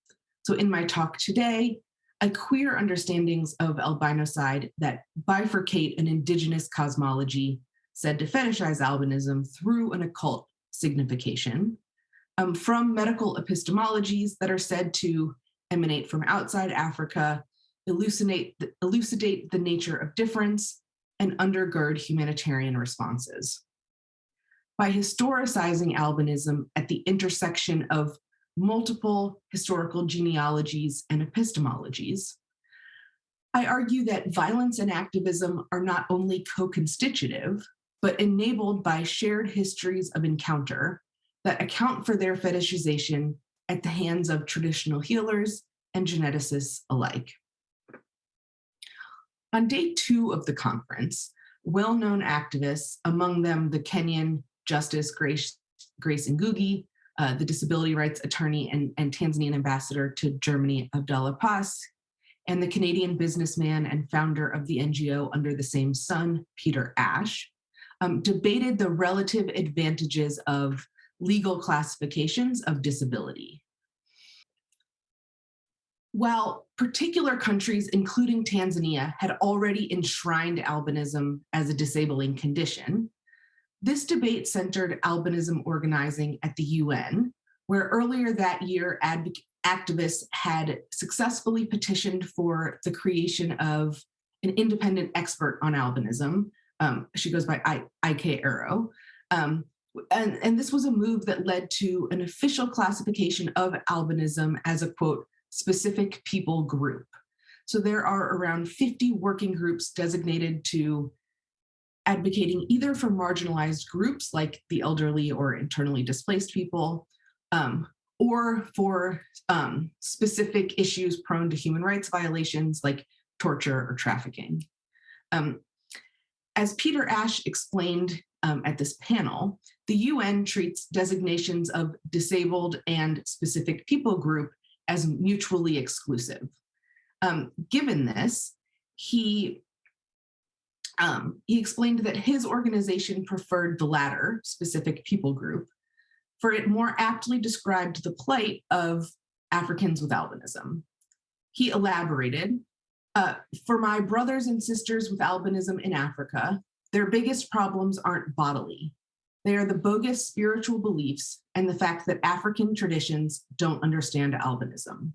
So in my talk today, I queer understandings of albinicide that bifurcate an indigenous cosmology said to fetishize albinism through an occult signification um, from medical epistemologies that are said to emanate from outside Africa elucidate the, elucidate the nature of difference, and undergird humanitarian responses. By historicizing albinism at the intersection of multiple historical genealogies and epistemologies, I argue that violence and activism are not only co-constitutive, but enabled by shared histories of encounter that account for their fetishization at the hands of traditional healers and geneticists alike. On day two of the conference, well-known activists, among them the Kenyan Justice Grace, Grace Ngugi, uh, the disability rights attorney and, and Tanzanian ambassador to Germany, Abdallah Possi, and the Canadian businessman and founder of the NGO Under the Same Sun, Peter Ash, um, debated the relative advantages of legal classifications of disability. While particular countries, including Tanzania, had already enshrined albinism as a disabling condition, this debate centered albinism organizing at the UN, where earlier that year activists had successfully petitioned for the creation of an independent expert on albinism. Um, she goes by I, IK Ero. Um, and, and this was a move that led to an official classification of albinism as a quote, specific people group. So there are around 50 working groups designated to advocating either for marginalized groups like the elderly or internally displaced people, um, or for um, specific issues prone to human rights violations like torture or trafficking. Um, as Peter Ash explained um, at this panel, the UN treats designations of disabled and specific people group as mutually exclusive. Um, given this, he um, he explained that his organization preferred the latter, specific people group, for it more aptly described the plight of Africans with albinism. He elaborated, uh, for my brothers and sisters with albinism in Africa, their biggest problems aren't bodily. They are the bogus spiritual beliefs and the fact that African traditions don't understand albinism.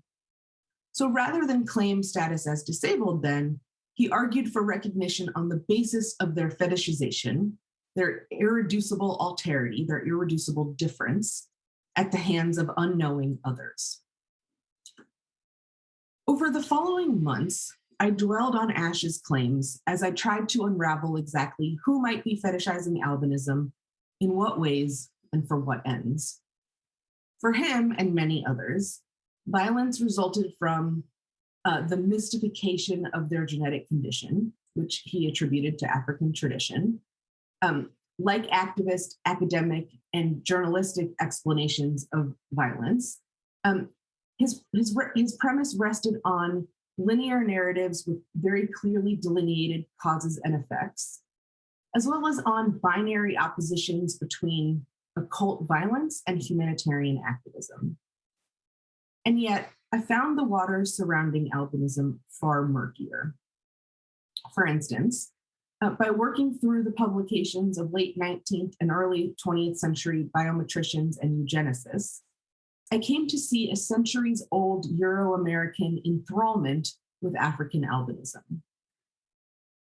So rather than claim status as disabled then, he argued for recognition on the basis of their fetishization, their irreducible alterity, their irreducible difference at the hands of unknowing others. Over the following months, I dwelled on Ash's claims as I tried to unravel exactly who might be fetishizing albinism, in what ways, and for what ends. For him and many others, violence resulted from uh, the mystification of their genetic condition, which he attributed to African tradition, um, like activist, academic, and journalistic explanations of violence. Um, his, his, his premise rested on linear narratives with very clearly delineated causes and effects, as well as on binary oppositions between occult violence and humanitarian activism. And yet, I found the waters surrounding albinism far murkier. For instance, uh, by working through the publications of late 19th and early 20th century biometricians and eugenicists, I came to see a centuries old Euro-American enthrallment with African albinism.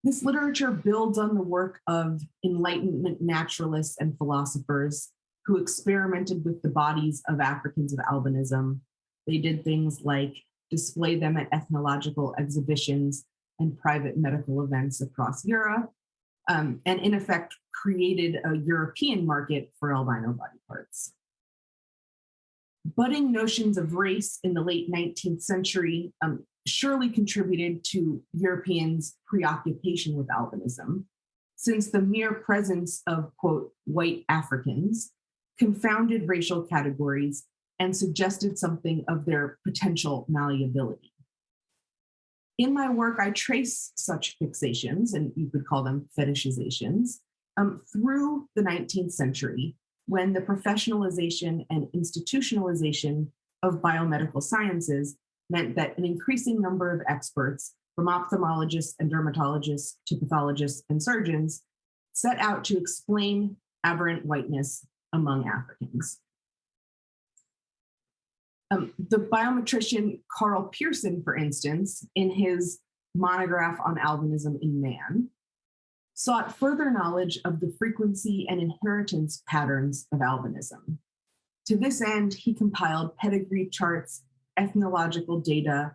This literature builds on the work of Enlightenment naturalists and philosophers who experimented with the bodies of Africans with albinism. They did things like display them at ethnological exhibitions and private medical events across Europe, um, and in effect created a European market for albino body parts budding notions of race in the late 19th century um, surely contributed to Europeans' preoccupation with albinism, since the mere presence of, quote, white Africans confounded racial categories and suggested something of their potential malleability. In my work, I trace such fixations, and you could call them fetishizations, um, through the 19th century when the professionalization and institutionalization of biomedical sciences meant that an increasing number of experts, from ophthalmologists and dermatologists to pathologists and surgeons, set out to explain aberrant whiteness among Africans. Um, the biometrician Karl Pearson, for instance, in his monograph on albinism in man, sought further knowledge of the frequency and inheritance patterns of albinism. To this end, he compiled pedigree charts, ethnological data,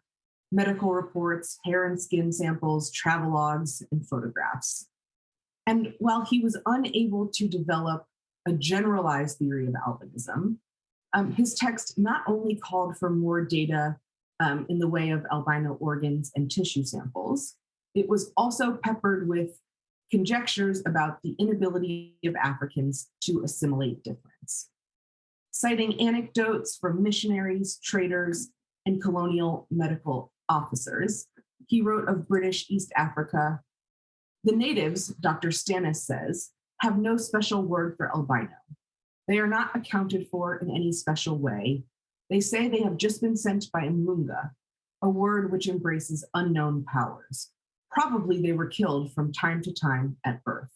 medical reports, hair and skin samples, travelogues, and photographs. And while he was unable to develop a generalized theory of albinism, um, his text not only called for more data um, in the way of albino organs and tissue samples, it was also peppered with conjectures about the inability of Africans to assimilate difference. Citing anecdotes from missionaries, traders, and colonial medical officers, he wrote of British East Africa, the natives, Dr. Stannis says, have no special word for albino. They are not accounted for in any special way. They say they have just been sent by Munga, a word which embraces unknown powers. Probably they were killed from time to time at birth.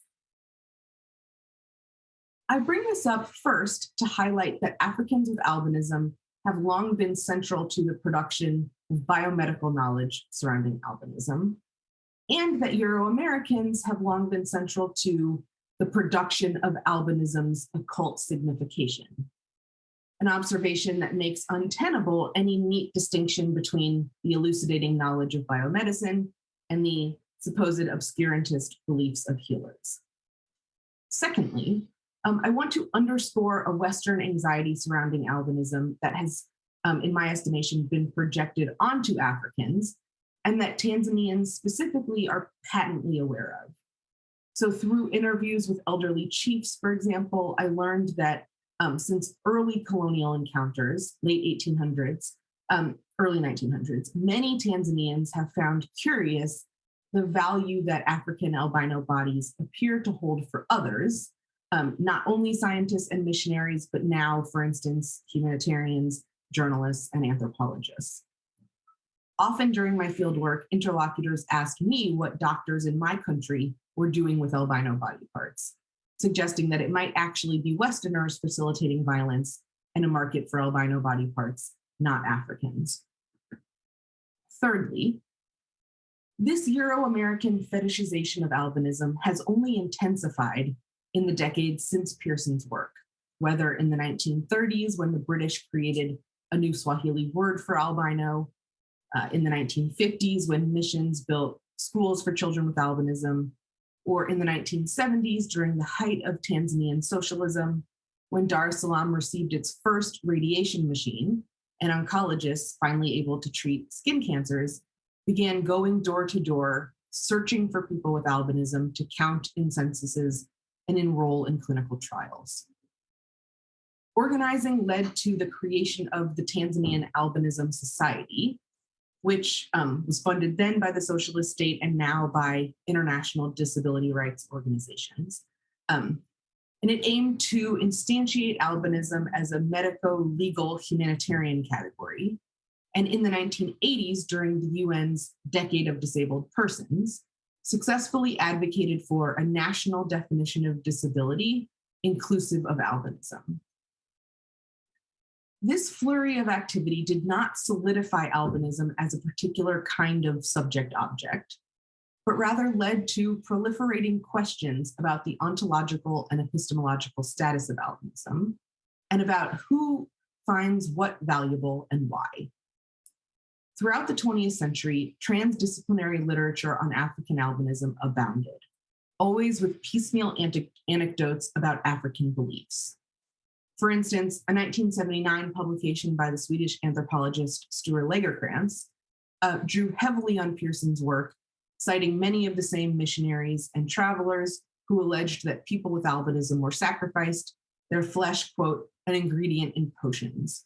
I bring this up first to highlight that Africans with albinism have long been central to the production of biomedical knowledge surrounding albinism, and that Euro-Americans have long been central to the production of albinism's occult signification. An observation that makes untenable any neat distinction between the elucidating knowledge of biomedicine and the supposed obscurantist beliefs of healers. Secondly, um, I want to underscore a Western anxiety surrounding albinism that has, um, in my estimation, been projected onto Africans and that Tanzanians specifically are patently aware of. So through interviews with elderly chiefs, for example, I learned that um, since early colonial encounters, late 1800s, um, early 1900s, many Tanzanians have found curious the value that African albino bodies appear to hold for others, um, not only scientists and missionaries, but now, for instance, humanitarians, journalists, and anthropologists. Often during my fieldwork, interlocutors asked me what doctors in my country were doing with albino body parts, suggesting that it might actually be Westerners facilitating violence and a market for albino body parts, not Africans. Thirdly, this Euro-American fetishization of albinism has only intensified in the decades since Pearson's work, whether in the 1930s when the British created a new Swahili word for albino, uh, in the 1950s when missions built schools for children with albinism, or in the 1970s during the height of Tanzanian socialism, when Dar es Salaam received its first radiation machine and oncologists finally able to treat skin cancers began going door to door, searching for people with albinism to count in censuses and enroll in clinical trials. Organizing led to the creation of the Tanzanian Albinism Society, which um, was funded then by the socialist state and now by international disability rights organizations. Um, and it aimed to instantiate albinism as a medico-legal humanitarian category. And in the 1980s, during the UN's Decade of Disabled Persons, successfully advocated for a national definition of disability inclusive of albinism. This flurry of activity did not solidify albinism as a particular kind of subject object, but rather led to proliferating questions about the ontological and epistemological status of albinism and about who finds what valuable and why. Throughout the 20th century, transdisciplinary literature on African albinism abounded, always with piecemeal anecdotes about African beliefs. For instance, a 1979 publication by the Swedish anthropologist Sture Lagercrantz uh, drew heavily on Pearson's work, citing many of the same missionaries and travelers who alleged that people with albinism were sacrificed, their flesh, quote, an ingredient in potions.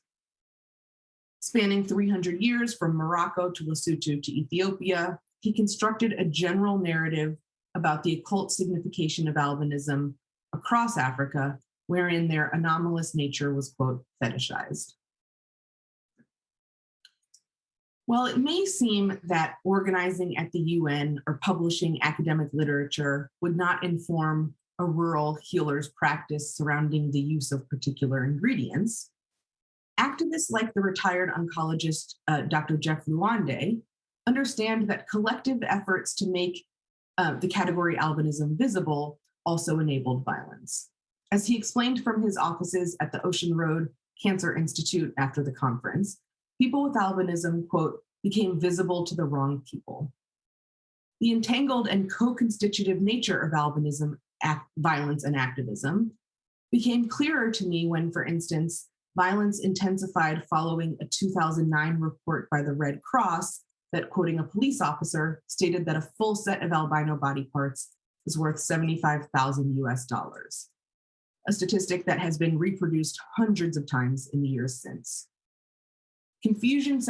Spanning 300 years from Morocco to Lesotho to Ethiopia, he constructed a general narrative about the occult signification of albinism across Africa wherein their anomalous nature was, quote, fetishized. While it may seem that organizing at the UN or publishing academic literature would not inform a rural healer's practice surrounding the use of particular ingredients, activists like the retired oncologist uh, Dr. Jeff Lwande understand that collective efforts to make uh, the category albinism visible also enabled violence as he explained from his offices at the Ocean Road Cancer Institute after the conference, people with albinism, quote, became visible to the wrong people. The entangled and co-constitutive nature of albinism, violence and activism became clearer to me when, for instance, violence intensified following a 2009 report by the Red Cross that, quoting a police officer, stated that a full set of albino body parts is worth 75,000 US dollars a statistic that has been reproduced hundreds of times in the years since. Confusion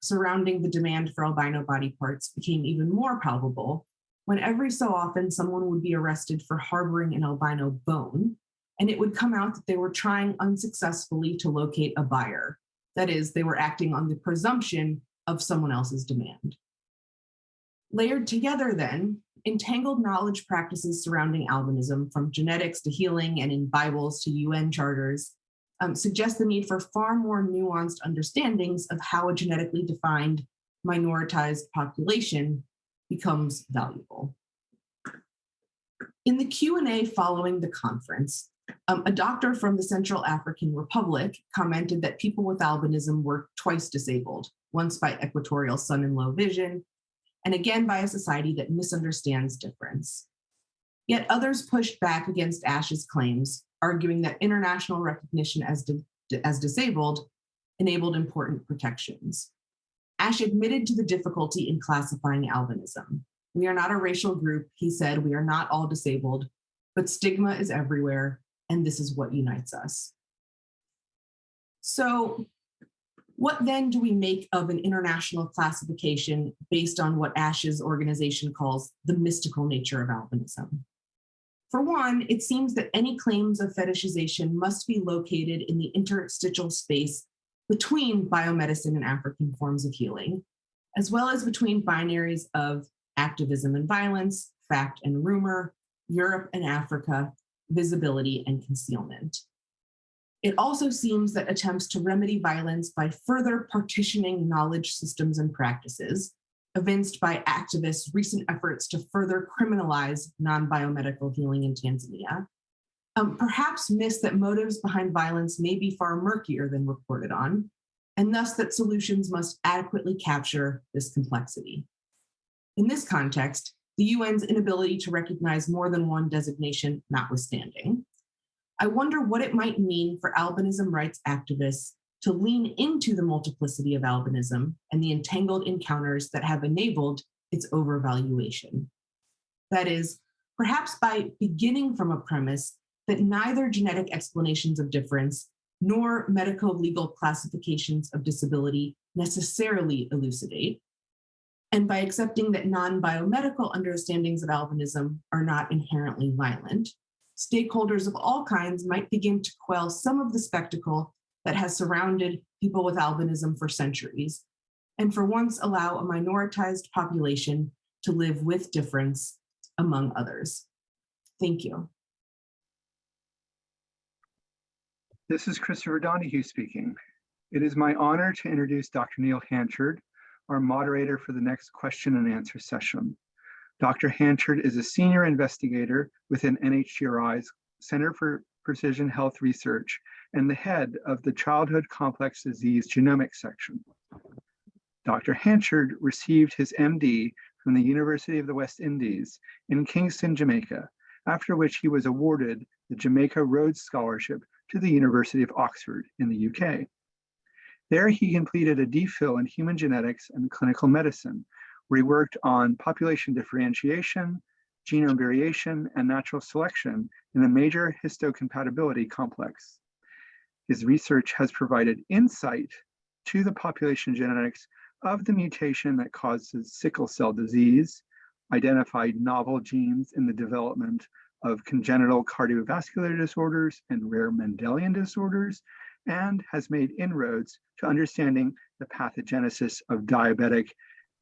surrounding the demand for albino body parts became even more palpable when every so often someone would be arrested for harboring an albino bone, and it would come out that they were trying unsuccessfully to locate a buyer. That is, they were acting on the presumption of someone else's demand. Layered together then, entangled knowledge practices surrounding albinism, from genetics to healing and in Bibles to UN charters, um, suggest the need for far more nuanced understandings of how a genetically defined minoritized population becomes valuable. In the Q&A following the conference, um, a doctor from the Central African Republic commented that people with albinism were twice disabled, once by equatorial sun and low vision, and again by a society that misunderstands difference. Yet others pushed back against Ash's claims, arguing that international recognition as, di as disabled enabled important protections. Ash admitted to the difficulty in classifying albinism. We are not a racial group, he said, we are not all disabled, but stigma is everywhere, and this is what unites us. So what then do we make of an international classification based on what Ash's organization calls the mystical nature of albinism? For one, it seems that any claims of fetishization must be located in the interstitial space between biomedicine and African forms of healing, as well as between binaries of activism and violence, fact and rumor, Europe and Africa, visibility and concealment. It also seems that attempts to remedy violence by further partitioning knowledge systems and practices, evinced by activists' recent efforts to further criminalize non-biomedical healing in Tanzania, um, perhaps miss that motives behind violence may be far murkier than reported on, and thus that solutions must adequately capture this complexity. In this context, the UN's inability to recognize more than one designation notwithstanding, I wonder what it might mean for albinism rights activists to lean into the multiplicity of albinism and the entangled encounters that have enabled its overvaluation. That is, perhaps by beginning from a premise that neither genetic explanations of difference nor medical legal classifications of disability necessarily elucidate, and by accepting that non-biomedical understandings of albinism are not inherently violent, stakeholders of all kinds might begin to quell some of the spectacle that has surrounded people with albinism for centuries, and for once allow a minoritized population to live with difference among others. Thank you. This is Christopher Donohue speaking. It is my honor to introduce Dr. Neil Hanchard, our moderator for the next question and answer session. Dr. Hanchard is a senior investigator within NHGRI's Center for Precision Health Research and the head of the Childhood Complex Disease Genomics section. Dr. Hanchard received his MD from the University of the West Indies in Kingston, Jamaica, after which he was awarded the Jamaica Rhodes Scholarship to the University of Oxford in the UK. There he completed a DPhil in human genetics and clinical medicine, where he worked on population differentiation, genome variation, and natural selection in the major histocompatibility complex. His research has provided insight to the population genetics of the mutation that causes sickle cell disease, identified novel genes in the development of congenital cardiovascular disorders and rare Mendelian disorders, and has made inroads to understanding the pathogenesis of diabetic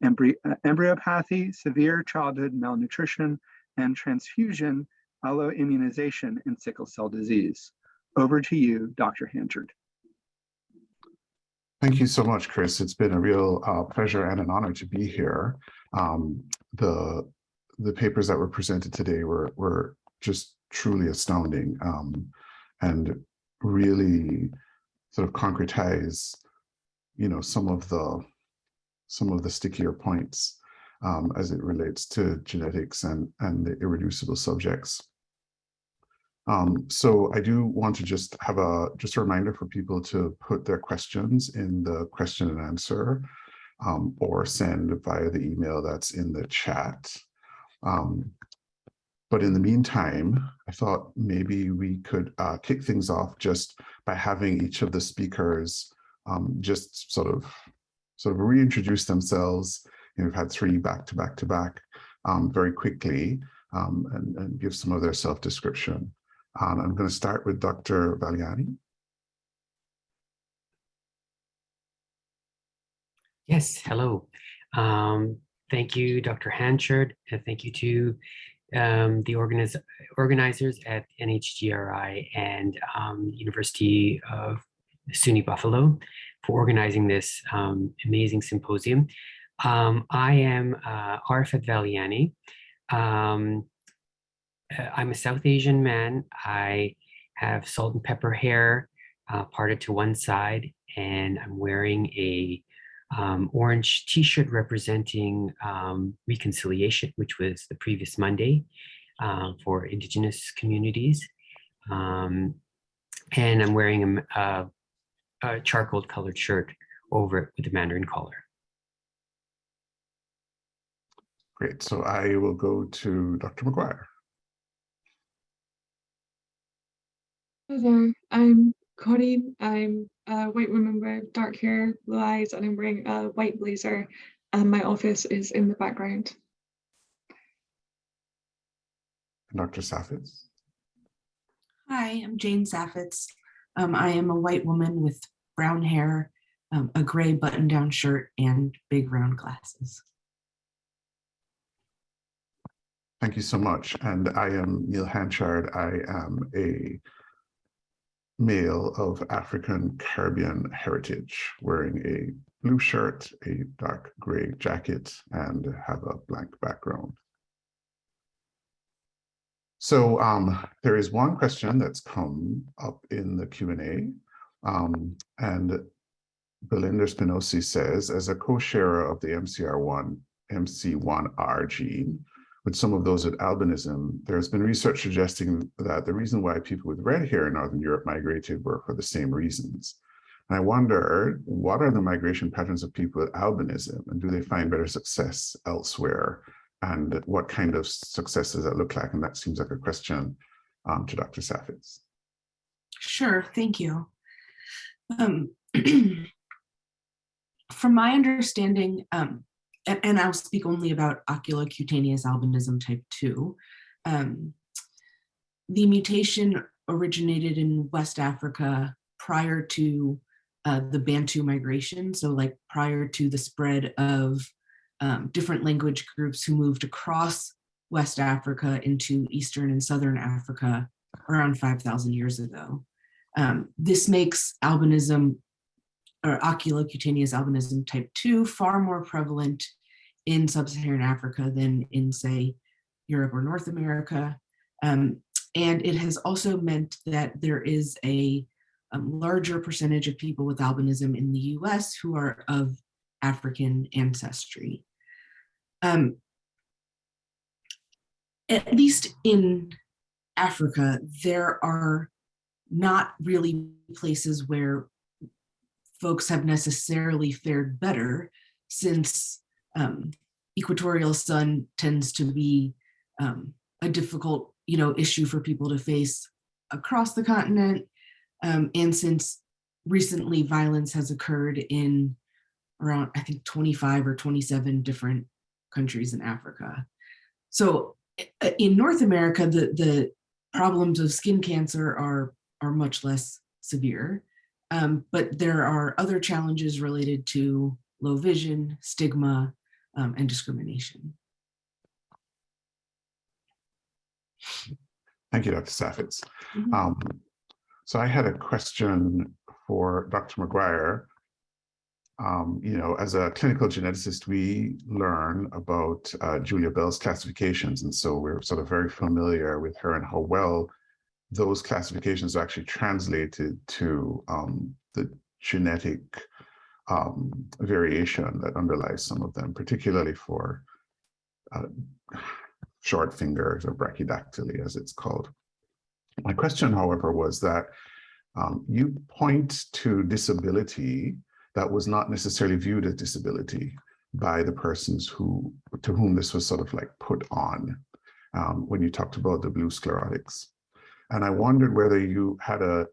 embry embryopathy, severe childhood malnutrition, and transfusion alloimmunization in sickle cell disease. Over to you, Dr. Hanchard. Thank you so much, Chris. It's been a real uh, pleasure and an honor to be here. Um, the the papers that were presented today were were just truly astounding um, and really sort of concretize, you know, some of the some of the stickier points um, as it relates to genetics and and the irreducible subjects. Um, so I do want to just have a just a reminder for people to put their questions in the question and answer um, or send via the email that's in the chat. Um, but in the meantime, I thought maybe we could uh, kick things off just by having each of the speakers um, just sort of sort of reintroduce themselves. You know, we've had three back to back to back um, very quickly um, and, and, give some of their self-description. Um, I'm going to start with Dr. Valiani. Yes, hello. Um, thank you, Dr. Hanchard, and thank you to um, the organiz organizers at NHGRI and um, University of SUNY Buffalo for organizing this um, amazing symposium. um, I am uh, Arafaat Valiani. Um, I'm a South Asian man. I have salt and pepper hair uh, parted to one side, and I'm wearing a um, orange t-shirt representing um, reconciliation, which was the previous Monday uh, for Indigenous communities. Um, and I'm wearing a, a, a charcoal colored shirt over it with a Mandarin collar. Great. So I will go to Dr. McGuire. Hi there, I'm Coreen. I'm a white woman with dark hair, blue eyes, and I'm wearing a white blazer. And my office is in the background. Dr. Saffitz. Hi, I'm Jane Saffitz. Um, I am a white woman with brown hair, um, a gray button-down shirt, and big round glasses. Thank you so much. And I am Neil Hanchard. I am a male of African Caribbean heritage, wearing a blue shirt, a dark gray jacket, and have a blank background. So um, there is one question that's come up in the Q&A, um, and Belinda Spinosi says, as a co-sharer of the MCR1, MC1R gene, some of those with albinism, there's been research suggesting that the reason why people with red hair in Northern Europe migrated were for the same reasons. And I wonder, what are the migration patterns of people with albinism and do they find better success elsewhere? And what kind of success does that look like? And that seems like a question um, to Dr. Saffitz. Sure, thank you. Um, [clears throat] from my understanding, um, and, I'll speak only about oculocutaneous albinism type 2, um, the mutation originated in West Africa prior to uh, the Bantu migration, so like prior to the spread of um, different language groups who moved across West Africa into Eastern and Southern Africa around 5,000 years ago. Um, this makes albinism or oculocutaneous albinism type 2 far more prevalent in sub-Saharan Africa than in, say, Europe or North America. Um, and it has also meant that there is a um, larger percentage of people with albinism in the US who are of African ancestry. Um, at least in Africa, there are not really places where folks have necessarily fared better since um, equatorial sun tends to be um, a difficult you know, issue for people to face across the continent. Um, and since recently violence has occurred in around, I think 25 or 27 different countries in Africa. So in North America, the, the problems of skin cancer are, are much less severe, um, but there are other challenges related to low vision, stigma, um, and discrimination. Thank you, Dr. Saffitz. Mm -hmm. um, so I had a question for Dr. McGuire um, you know, as a clinical geneticist, we learn about uh, Julia Bell's classifications. And so we're sort of very familiar with her and how well those classifications are actually translated to um, the genetic um, variation that underlies some of them, particularly for uh, short fingers or brachydactyly, as it's called. My question, however, was that um, you point to disability that was not necessarily viewed as disability by the persons who to whom this was sort of like put on um, when you talked about the blue sclerotics. And I wondered whether you had a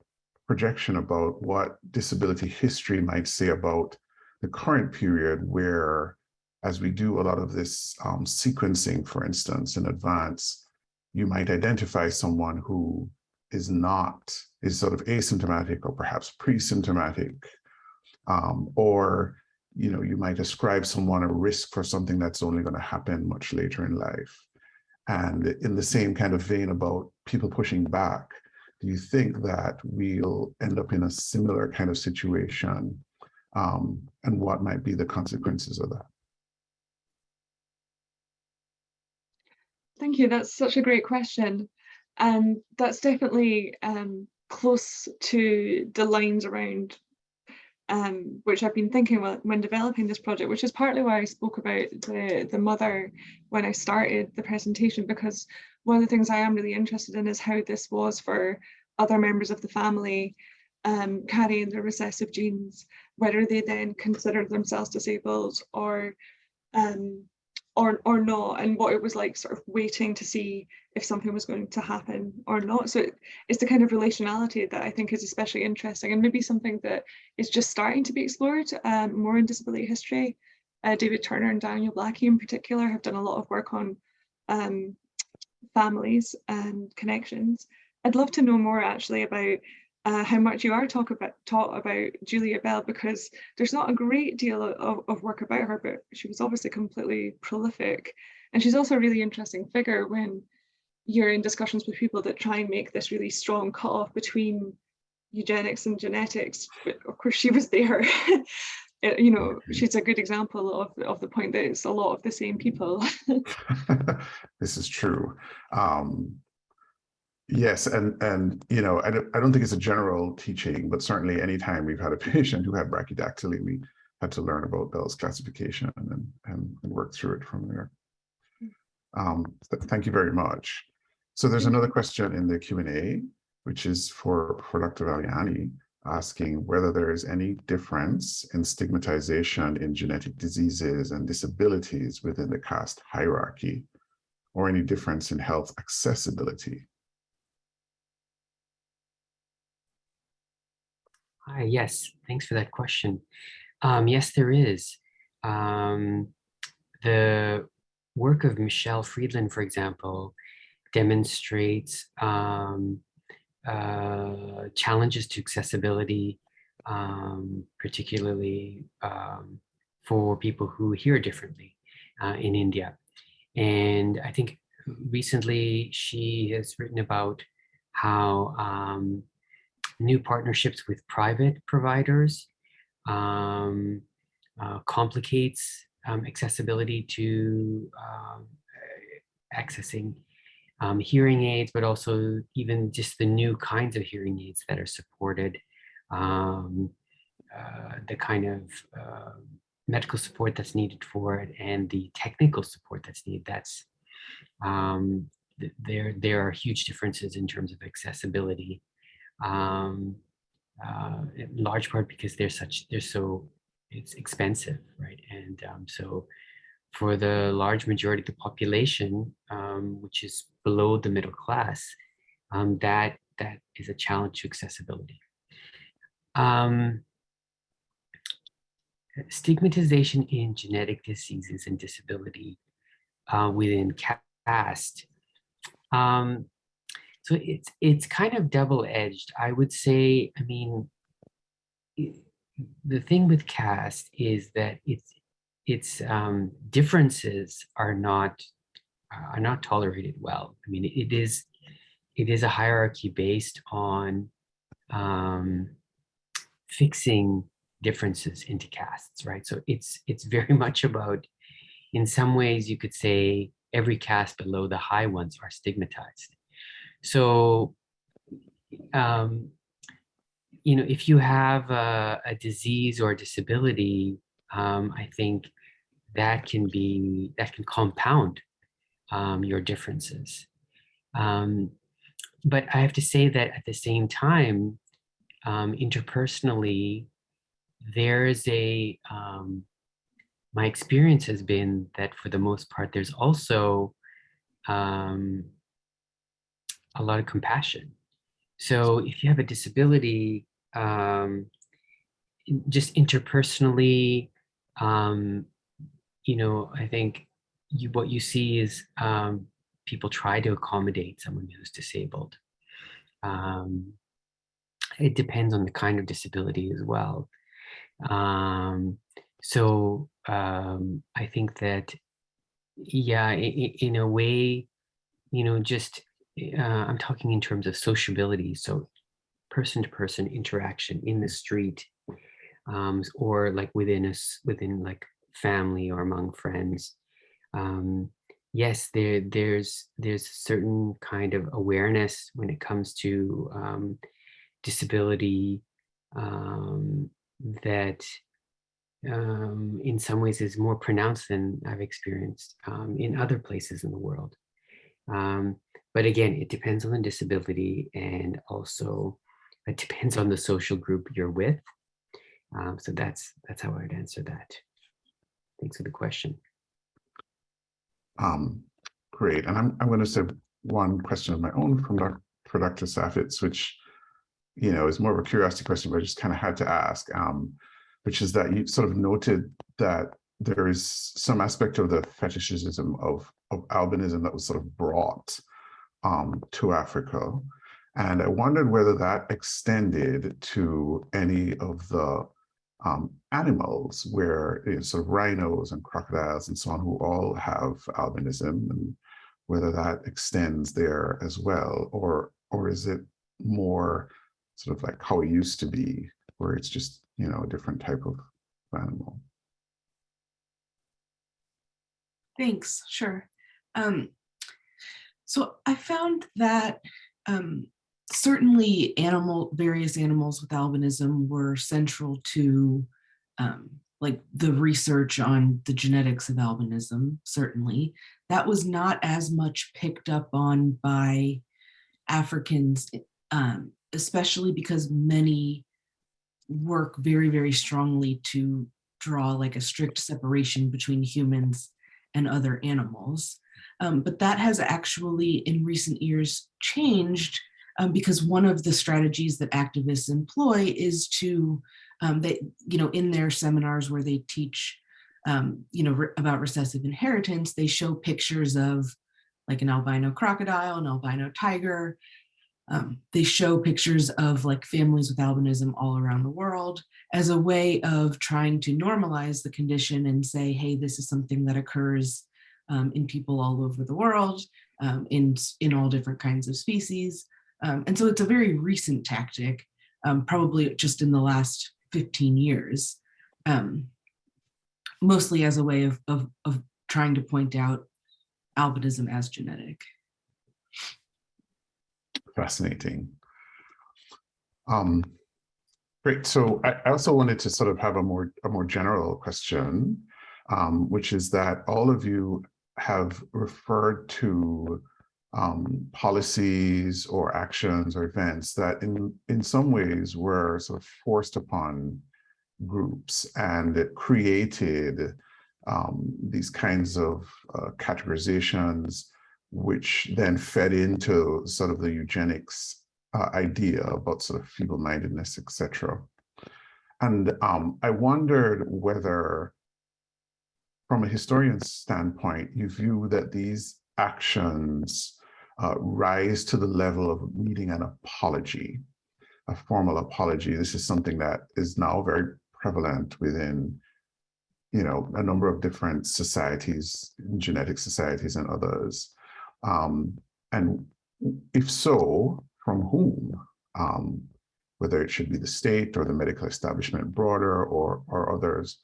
projection about what disability history might say about the current period where, as we do a lot of this um, sequencing, for instance, in advance, you might identify someone who is not, is sort of asymptomatic or perhaps pre-symptomatic um, or you know, you might ascribe someone a risk for something that's only going to happen much later in life. And in the same kind of vein about people pushing back, do you think that we'll end up in a similar kind of situation um, and what might be the consequences of that? Thank you. That's such a great question. And um, that's definitely um, close to the lines around um, which I've been thinking when, when developing this project, which is partly why I spoke about the, the mother when I started the presentation, because one of the things I am really interested in is how this was for other members of the family um, carrying the recessive genes, whether they then considered themselves disabled or um, or or not, and what it was like sort of waiting to see if something was going to happen or not. So it, it's the kind of relationality that I think is especially interesting and maybe something that is just starting to be explored um, more in disability history. Uh, David Turner and Daniel Blackie in particular have done a lot of work on um, families and connections. I'd love to know more actually about uh, how much you are talk about taught about Julia Bell because there's not a great deal of, of work about her, but she was obviously completely prolific. And she's also a really interesting figure when you're in discussions with people that try and make this really strong cutoff between eugenics and genetics. But of course, she was there. It, [laughs] you know, she's a good example of, of the point that it's a lot of the same people. [laughs] [laughs] this is true. Um, Yes, and and you know, I don't, I don't think it's a general teaching, but certainly anytime we've had a [laughs] patient who had brachydactyly, we had to learn about Bell's classification and and, and work through it from there. Um, th thank you very much. So there's another question in the Q&A, which is for, for Dr. Valiani, asking whether there is any difference in stigmatization in genetic diseases and disabilities within the caste hierarchy, or any difference in health accessibility. Hi, yes, thanks for that question. Um, yes, there is. Um, the work of Michele Friedner, for example, demonstrates um, uh, challenges to accessibility, um, particularly um, for people who hear differently uh, in India. And I think recently she has written about how um, new partnerships with private providers um, uh, complicates um, accessibility to um, accessing um, hearing aids, but also even just the new kinds of hearing aids that are supported, um, uh, the kind of uh, medical support that's needed for it and the technical support that's needed. That's um, there. There are huge differences in terms of accessibility um, uh, in large part because they're such, they're so, it's expensive, right? And um, so for the large majority of the population, um, which is below the middle class, um, that that is a challenge to accessibility. Um, stigmatization in genetic diseases and disability uh, within caste. Um, so it's it's kind of double-edged. I would say, I mean, the thing with caste is that it's its um, differences are not are not tolerated well. I mean, it is it is a hierarchy based on um, fixing differences into castes, right? So it's it's very [laughs] much about, in some ways, you could say every caste below the high ones are stigmatized. So, um, you know, if you have a, a disease or a disability, um, I think that can be, that can compound um, your differences. Um, but I have to say that at the same time, um, interpersonally, there's a, um, my experience has been that for the most part, there's also um, a lot of compassion. So if you have a disability, um, just interpersonally, um, you know, I think you, what you see is um, people try to accommodate someone who's disabled. Um, it depends on the kind of disability as well. Um, so um, I think that, yeah, in, in a way, you know, just uh, I'm talking in terms of sociability, so person-to-person -person interaction in the street, um, or like within us, within like family or among friends. Um, yes, there there's there's a certain kind of awareness when it comes to um, disability um, that um, in some ways is more pronounced than I've experienced um, in other places in the world. Um, but again, it depends on the disability and also it depends on the social group you're with. Um, so that's that's how I would answer that. Thanks for the question. Um, great. And I'm, I'm going to say one question of my own from for Dr. Saffitz, which, you know, is more of a curiosity question, but I just kind of had to ask, um, which is that you sort of noted that there is some aspect of the fetishism of, of albinism that was sort of brought um, to Africa. And I wondered whether that extended to any of the um, animals where you know, sort of rhinos and crocodiles and so on who all have albinism and whether that extends there as well or or is it more sort of like how it used to be where it's just you know a different type of animal Thanks, sure. Um, so I found that um, certainly animal, various animals with albinism were central to um, like the research on the genetics of albinism, certainly. That was not as much picked up on by Africans, um, especially because many work very, very strongly to draw like a strict separation between humans and other animals. Um, but that has actually in recent years changed um, because one of the strategies that activists employ is to, um, they, you know, in their seminars where they teach, um, you know, re about recessive inheritance, they show pictures of like an albino crocodile, an albino tiger. Um, they show pictures of like families with albinism all around the world as a way of trying to normalize the condition and say, hey, this is something that occurs um, in people all over the world, um, in, in all different kinds of species. Um, and so it's a very recent tactic, um, probably just in the last 15 years, um, mostly as a way of, of, of trying to point out albinism as genetic. fascinating um great so I, I also wanted to sort of have a more a more general question um which is that all of you have referred to um, policies or actions or events that in, in some ways were sort of forced upon groups and it created um, these kinds of uh, categorizations which then fed into sort of the eugenics uh, idea about sort of feeble-mindedness, etc. And um, I wondered whether from a historian's standpoint, you view that these actions uh, rise to the level of needing an apology, a formal apology. This is something that is now very prevalent within, you know, a number of different societies, genetic societies and others. Um, and if so, from whom? Um, whether it should be the state or the medical establishment broader or, or others.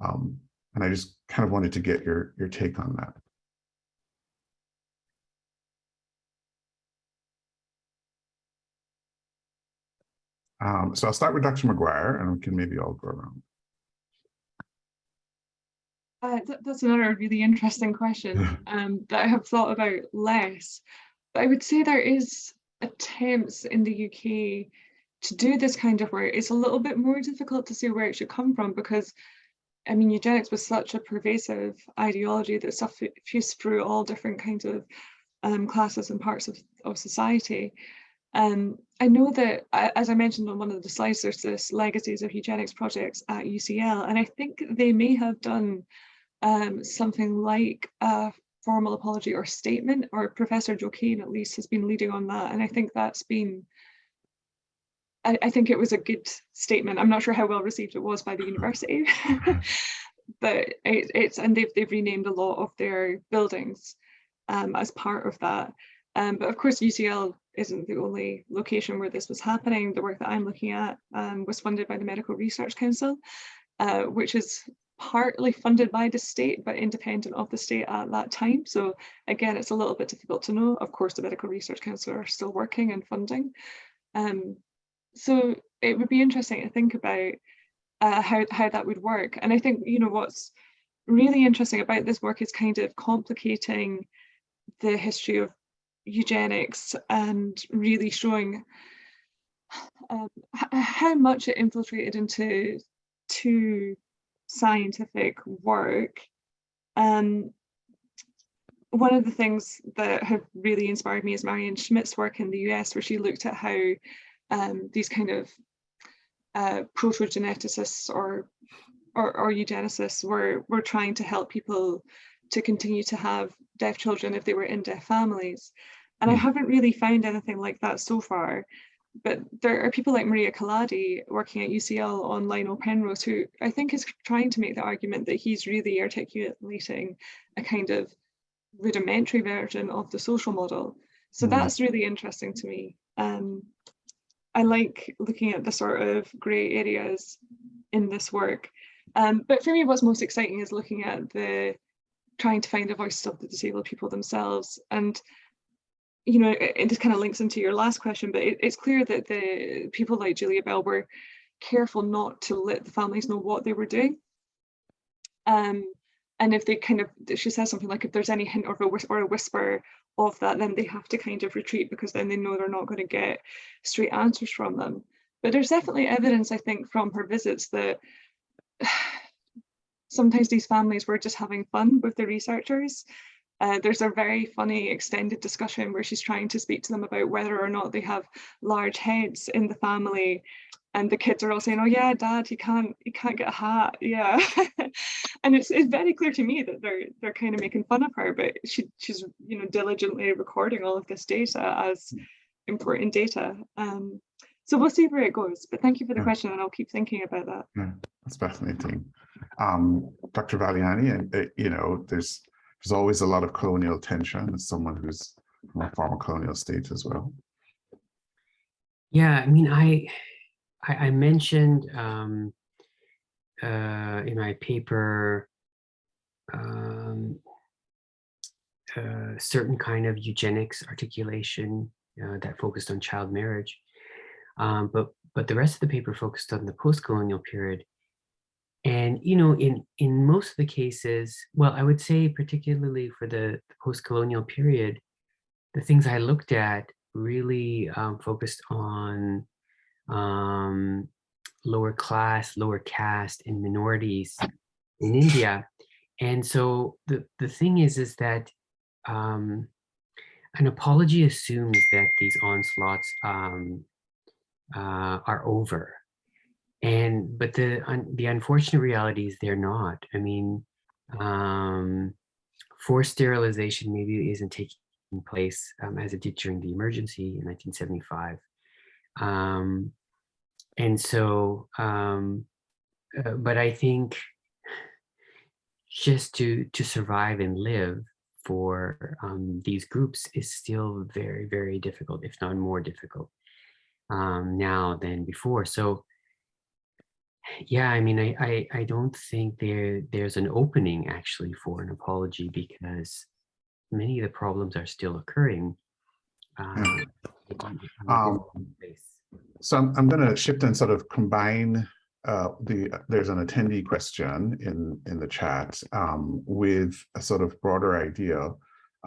Um, and I just kind of wanted to get your, your take on that. Um, so I'll start with Dr. McGuire and we can maybe all go around. Uh, th that's another really interesting question [laughs] um, that I have thought about less. But I would say there is attempts in the UK to do this kind of work. It's a little bit more difficult to see where it should come from because I mean, eugenics was such a pervasive ideology that suffused through all different kinds of um, classes and parts of, of society. Um, I know that, as I mentioned on one of the slides, there's this Legacies of Eugenics projects at UCL, and I think they may have done um, something like a formal apology or statement, or Professor Cain at least has been leading on that, and I think that's been I, I, think it was a good statement. I'm not sure how well received it was by the university, [laughs] but it, it's and they've they've renamed a lot of their buildings um, as part of that. Um, but of course, UCL isn't the only location where this was happening. The work that I'm looking at um, was funded by the Medical Research Council, uh, which is partly funded by the state, but independent of the state at that time. So again, it's a little bit difficult to know. Of course, the Medical Research Council are still working and funding. Um, so it would be interesting to think about uh, how, how that would work. And I think, you know, what's really interesting about this work is kind of complicating the history of eugenics and really showing um, how much it infiltrated into to scientific work. Um, one of the things that have really inspired me is Marion Schmidt's work in the US, where she looked at how um, these kind of uh, proto-geneticists or, or, or eugenicists were, were trying to help people to continue to have deaf children if they were in deaf families. And I haven't really found anything like that so far but there are people like Maria Kaladi working at UCL on Lionel Penrose, who I think is trying to make the argument that he's really articulating a kind of rudimentary version of the social model. So Mm. that's really interesting to me. Um, I like looking at the sort of grey areas in this work. Um, but for me, what's most exciting is looking at the trying to find the voices of the disabled people themselves. And you know, it, it just kind of links into your last question, but it, it's clear that the people like Julia Bell were careful not to let the families know what they were doing. Um, and if they kind of, she says something like, if there's any hint of a whisper, or a whisper of that, then they have to kind of retreat because then they know they're not going to get straight answers from them. But there's definitely evidence, I think, from her visits that [sighs] sometimes these families were just having fun with the researchers uh, there's a very funny extended discussion where she's trying to speak to them about whether or not they have large heads in the family and the kids are all saying oh yeah dad he can't he can't get a hat yeah [laughs] and it's it's very clear to me that they're they're kind of making fun of her but she she's you know diligently recording all of this data as important data um so we'll see where it goes but thank you for the Yeah. question and i'll keep thinking about that Yeah, that's fascinating. Um, Dr. Valiani, and uh, you know, there's there's always a lot of colonial tension as someone who's from a former colonial state as well. Yeah, I mean, I I, I mentioned um, uh, in my paper um, a certain kind of eugenics articulation uh, that focused on child marriage, um, but but the rest of the paper focused on the post-colonial period. And you know, in in most of the cases, well, I would say particularly for the, the post-colonial period, the things I looked at really um, focused on um, lower class, lower caste, and minorities in India. And so the the thing is, is that um, an apology assumes that these onslaughts um, uh, are over, and but the un, the unfortunate reality is they're not. I mean, um, forced sterilization maybe isn't taking place um, as it did during the emergency in 1975. Um, and so, um, uh, but I think just to to survive and live for um, these groups is still very, very difficult, if not more difficult um, now than before. So yeah, I mean, I, I, I don't think there there's an opening actually for an apology because many of the problems are still occurring. Um, in- in a Um. So I'm, I'm going to shift and sort of combine uh, the, there's an attendee question in, in the chat um, with a sort of broader idea,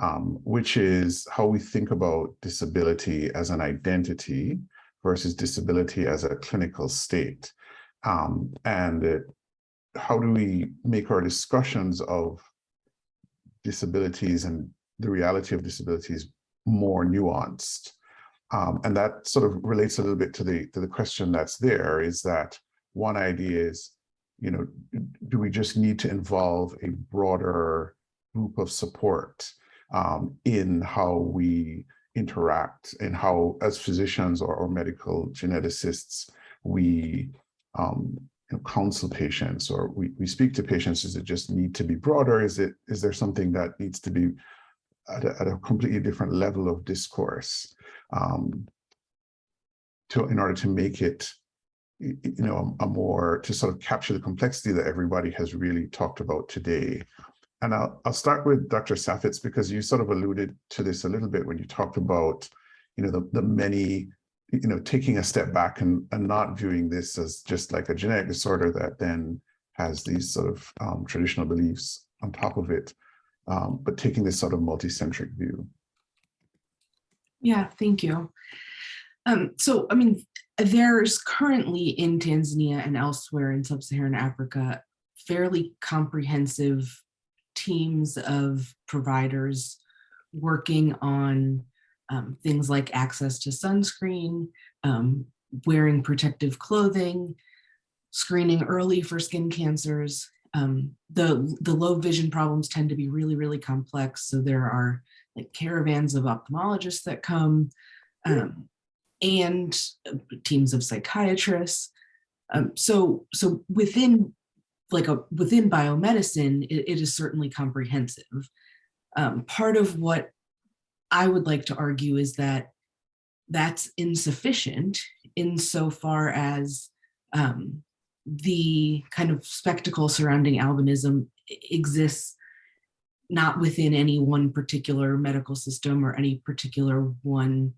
um, which is how we think about disability as an identity versus disability as a clinical state. Um, and it, how do we make our discussions of disabilities and the reality of disabilities more nuanced? Um, and that sort of relates a little bit to the to the question that's there is that one idea is, you know, do we just need to involve a broader group of support um, in how we interact and how as physicians or, or medical geneticists, we um, you know, counsel patients or we, we speak to patients, does it just need to be broader? Is it is there something that needs to be at a, at a completely different level of discourse? um, to in order to make it you know, a more, to sort of capture the complexity that everybody has really talked about today. And I'll, I'll start with Dr. Saffitz because you sort of alluded to this a little bit when you talked about, you know, the, the many, you know, taking a step back and, and not viewing this as just like a genetic disorder that then has these sort of um, traditional beliefs on top of it, um, but taking this sort of multi-centric view. Yeah, thank you. Um, so, I mean, there's currently in Tanzania and elsewhere in sub-Saharan Africa, fairly comprehensive teams of providers working on um, things like access to sunscreen, um, wearing protective clothing, screening early for skin cancers. Um, the, the low vision problems tend to be really, really complex. So there are like caravans of ophthalmologists that come um, and uh, teams of psychiatrists. Um, so, so within like a within biomedicine, it, it is certainly comprehensive. Um, part of what I would like to argue is that that's insufficient insofar as um, the kind of spectacle surrounding albinism exists not within any one particular medical system or any particular one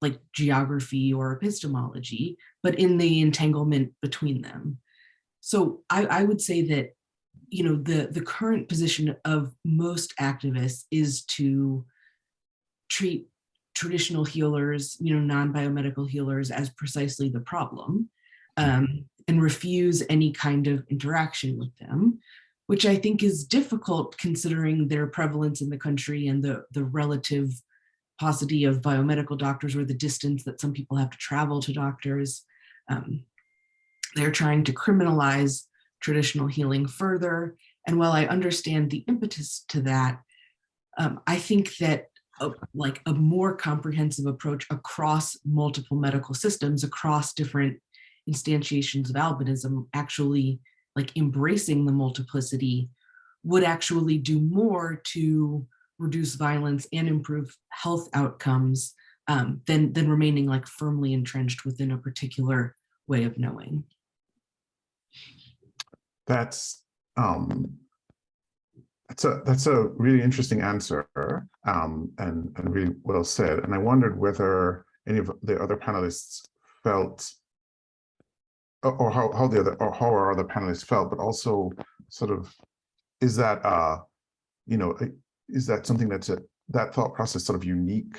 like geography or epistemology, but in the entanglement between them. So I, I would say that, you know, the, the current position of most activists is to treat traditional healers, you know, non-biomedical healers as precisely the problem um, and refuse any kind of interaction with them, which I think is difficult considering their prevalence in the country and the, the relative paucity of biomedical doctors or the distance that some people have to travel to doctors. Um, they're trying to criminalize traditional healing further. And while I understand the impetus to that, um, I think that a, like a more comprehensive approach across multiple medical systems, across different instantiations of albinism, actually like embracing the multiplicity would actually do more to reduce violence and improve health outcomes um, than, than remaining like firmly entrenched within a particular way of knowing. That's um, that's a that's a really interesting answer um, and and really well said. And I wondered whether any of the other panelists felt or, how how the other or how our other panelists felt, but also sort of is that uh you know is that something that's a that thought process sort of unique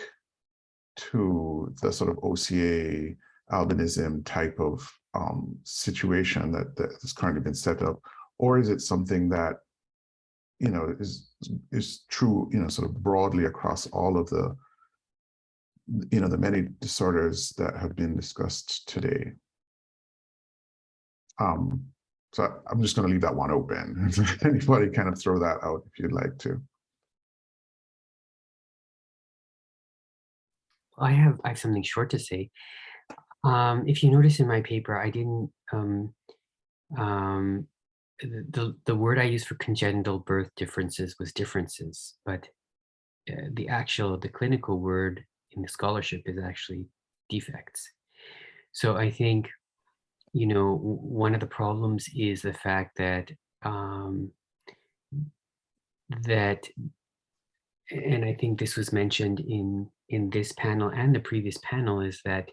to the sort of OCA albinism type of um, situation that, that has currently been set up, or is it something that you know is is true you know sort of broadly across all of the you know the many disorders that have been discussed today? Um, so I'm just going to leave that one open. [laughs] Anybody kind of throw that out if you'd like to. I have I have something short to say. Um, if you notice in my paper, I didn't um, um, the, the word I used for congenital birth differences was differences, but uh, the actual the clinical word in the scholarship is actually defects. So I think you know one of the problems is the fact that um, that and I think this was mentioned in in this panel and the previous panel is that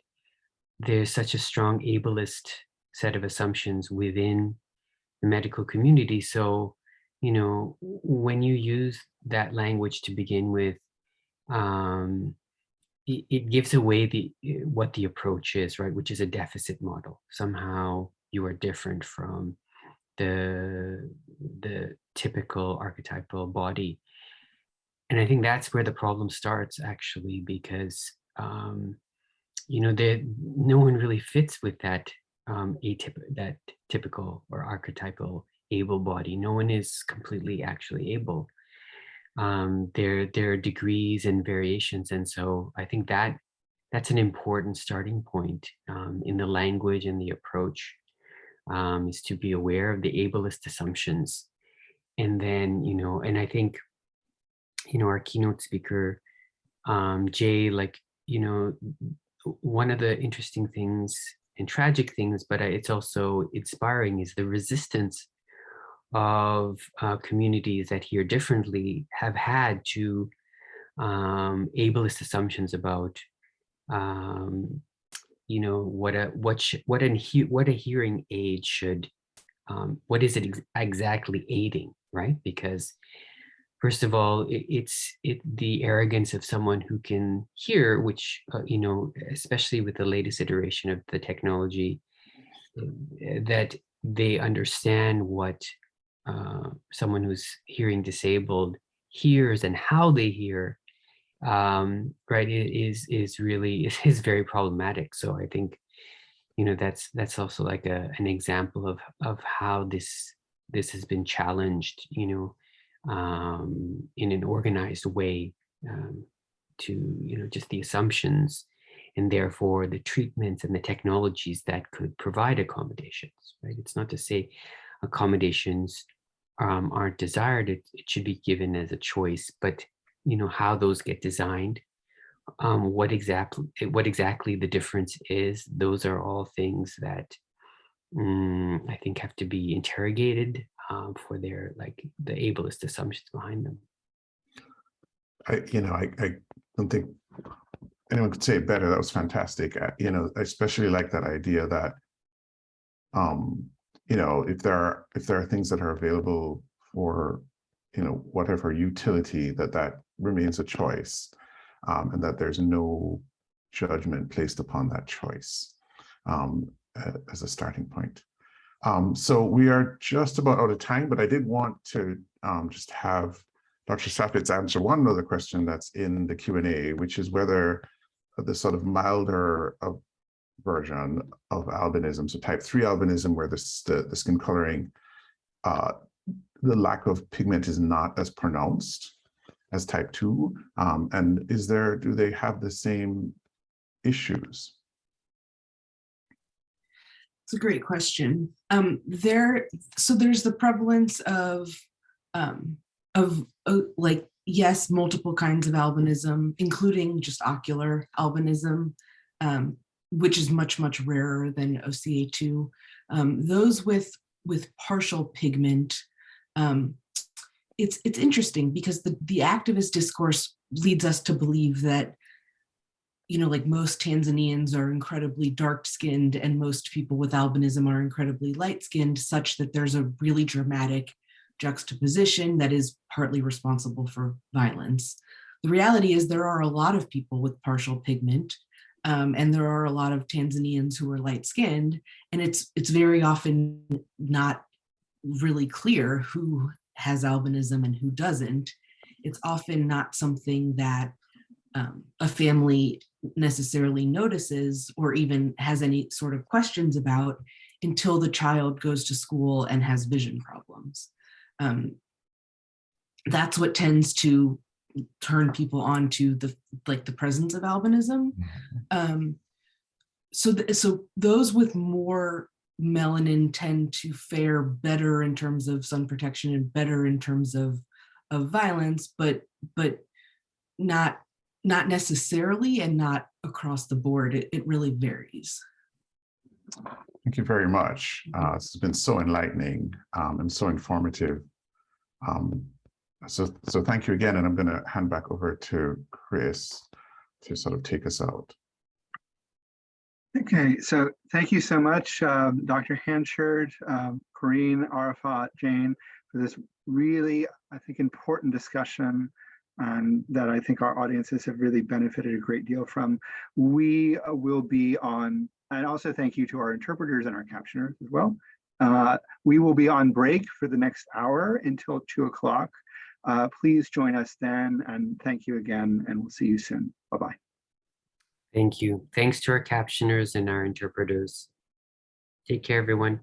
there's such a strong ableist set of assumptions within the medical community. So, you know, when you use that language to begin with, um, it, it gives away the what the approach is, right? Which is a deficit model. Somehow you are different from the the typical archetypal body and I think that's where the problem starts actually, because um, you know that no one really fits with that um, atyp that typical or archetypal able body. No one is completely actually able. Um, there there are degrees and variations, and so I think that that's an important starting point um, in the language and the approach um, is to be aware of the ableist assumptions, and then you know, and I think you know, our keynote speaker, um, Jay, like, you know, one of the interesting things and tragic things, but it's also inspiring is the resistance of uh, communities that hear differently have had to um, ableist assumptions about, um, you know, what a what what an what a hearing aid should, um, what is it ex exactly aiding, right? Because first of all, it, it's it the arrogance of someone who can hear, which uh, you know, especially with the latest iteration of the technology, uh, that they understand what uh, someone who's hearing disabled hears and how they hear, um, right, is is really is, [laughs] is very problematic. So I think, you know, that's that's also like a an example of of how this this has been challenged, you know, um, in an organized way um, to, you know, just the assumptions and therefore the treatments and the technologies that could provide accommodations, right? It's not to say accommodations um, aren't desired, it, it should be given as a choice, but, you know, how those get designed, um, what exactly what exactly the difference is, those are all things that mm, I think have to be interrogated um, for their like the ableist assumptions behind them. I, you know, I, I don't think anyone could say it better. That was fantastic. Uh, You know, I especially like that idea that, um, you know, if there are, if there are things that are available for, you know, whatever utility, that that remains a choice. Um, and that there's no judgment placed upon that choice um, as a starting point. Um, so we are just about out of time, but I did want to um, just have Dr. Saffitz answer one other question that's in the Q&A, which is whether the sort of milder of version of albinism, so type 3 albinism, where this, the, the skin coloring, uh, the lack of pigment is not as pronounced as type 2. Um, and is there, do they have the same issues? It's a great question. Um, there, so there's the prevalence of, um, of uh, like, yes, multiple kinds of albinism, including just ocular albinism, um, which is much, much rarer than OCA2. Um, those with, with partial pigment, um, it's, it's interesting because the, the activist discourse leads us to believe that you know, like most Tanzanians are incredibly dark skinned and most people with albinism are incredibly light skinned such that there's a really dramatic juxtaposition that is partly responsible for violence. The reality is there are a lot of people with partial pigment um, and there are a lot of Tanzanians who are light skinned and it's it's very often not really clear who has albinism and who doesn't. It's often not something that um, a family necessarily notices or even has any sort of questions about until the child goes to school and has vision problems. Um, that's what tends to turn people on to the like the presence of albinism. Um, so, th so those with more melanin tend to fare better in terms of sun protection and better in terms of of violence, but but not not necessarily and not across the board. It, it really varies. Thank you very much. Uh, It's been so enlightening um, and so informative. Um, So, so thank you again, and I'm going to hand back over to Chris to sort of take us out. Okay, so thank you so much, um, Dr. Hanchard, um, Coreen, Arafaat, Jane, for this really, I think, important discussion um, that I think our audiences have really benefited a great deal from. We uh, will be on, and also thank you to our interpreters and our captioners as well. Uh, we will be on break for the next hour until two o'clock. Uh, please join us then, and thank you again, and we'll see you soon. Bye-bye. Thank you. Thanks to our captioners and our interpreters. Take care, everyone.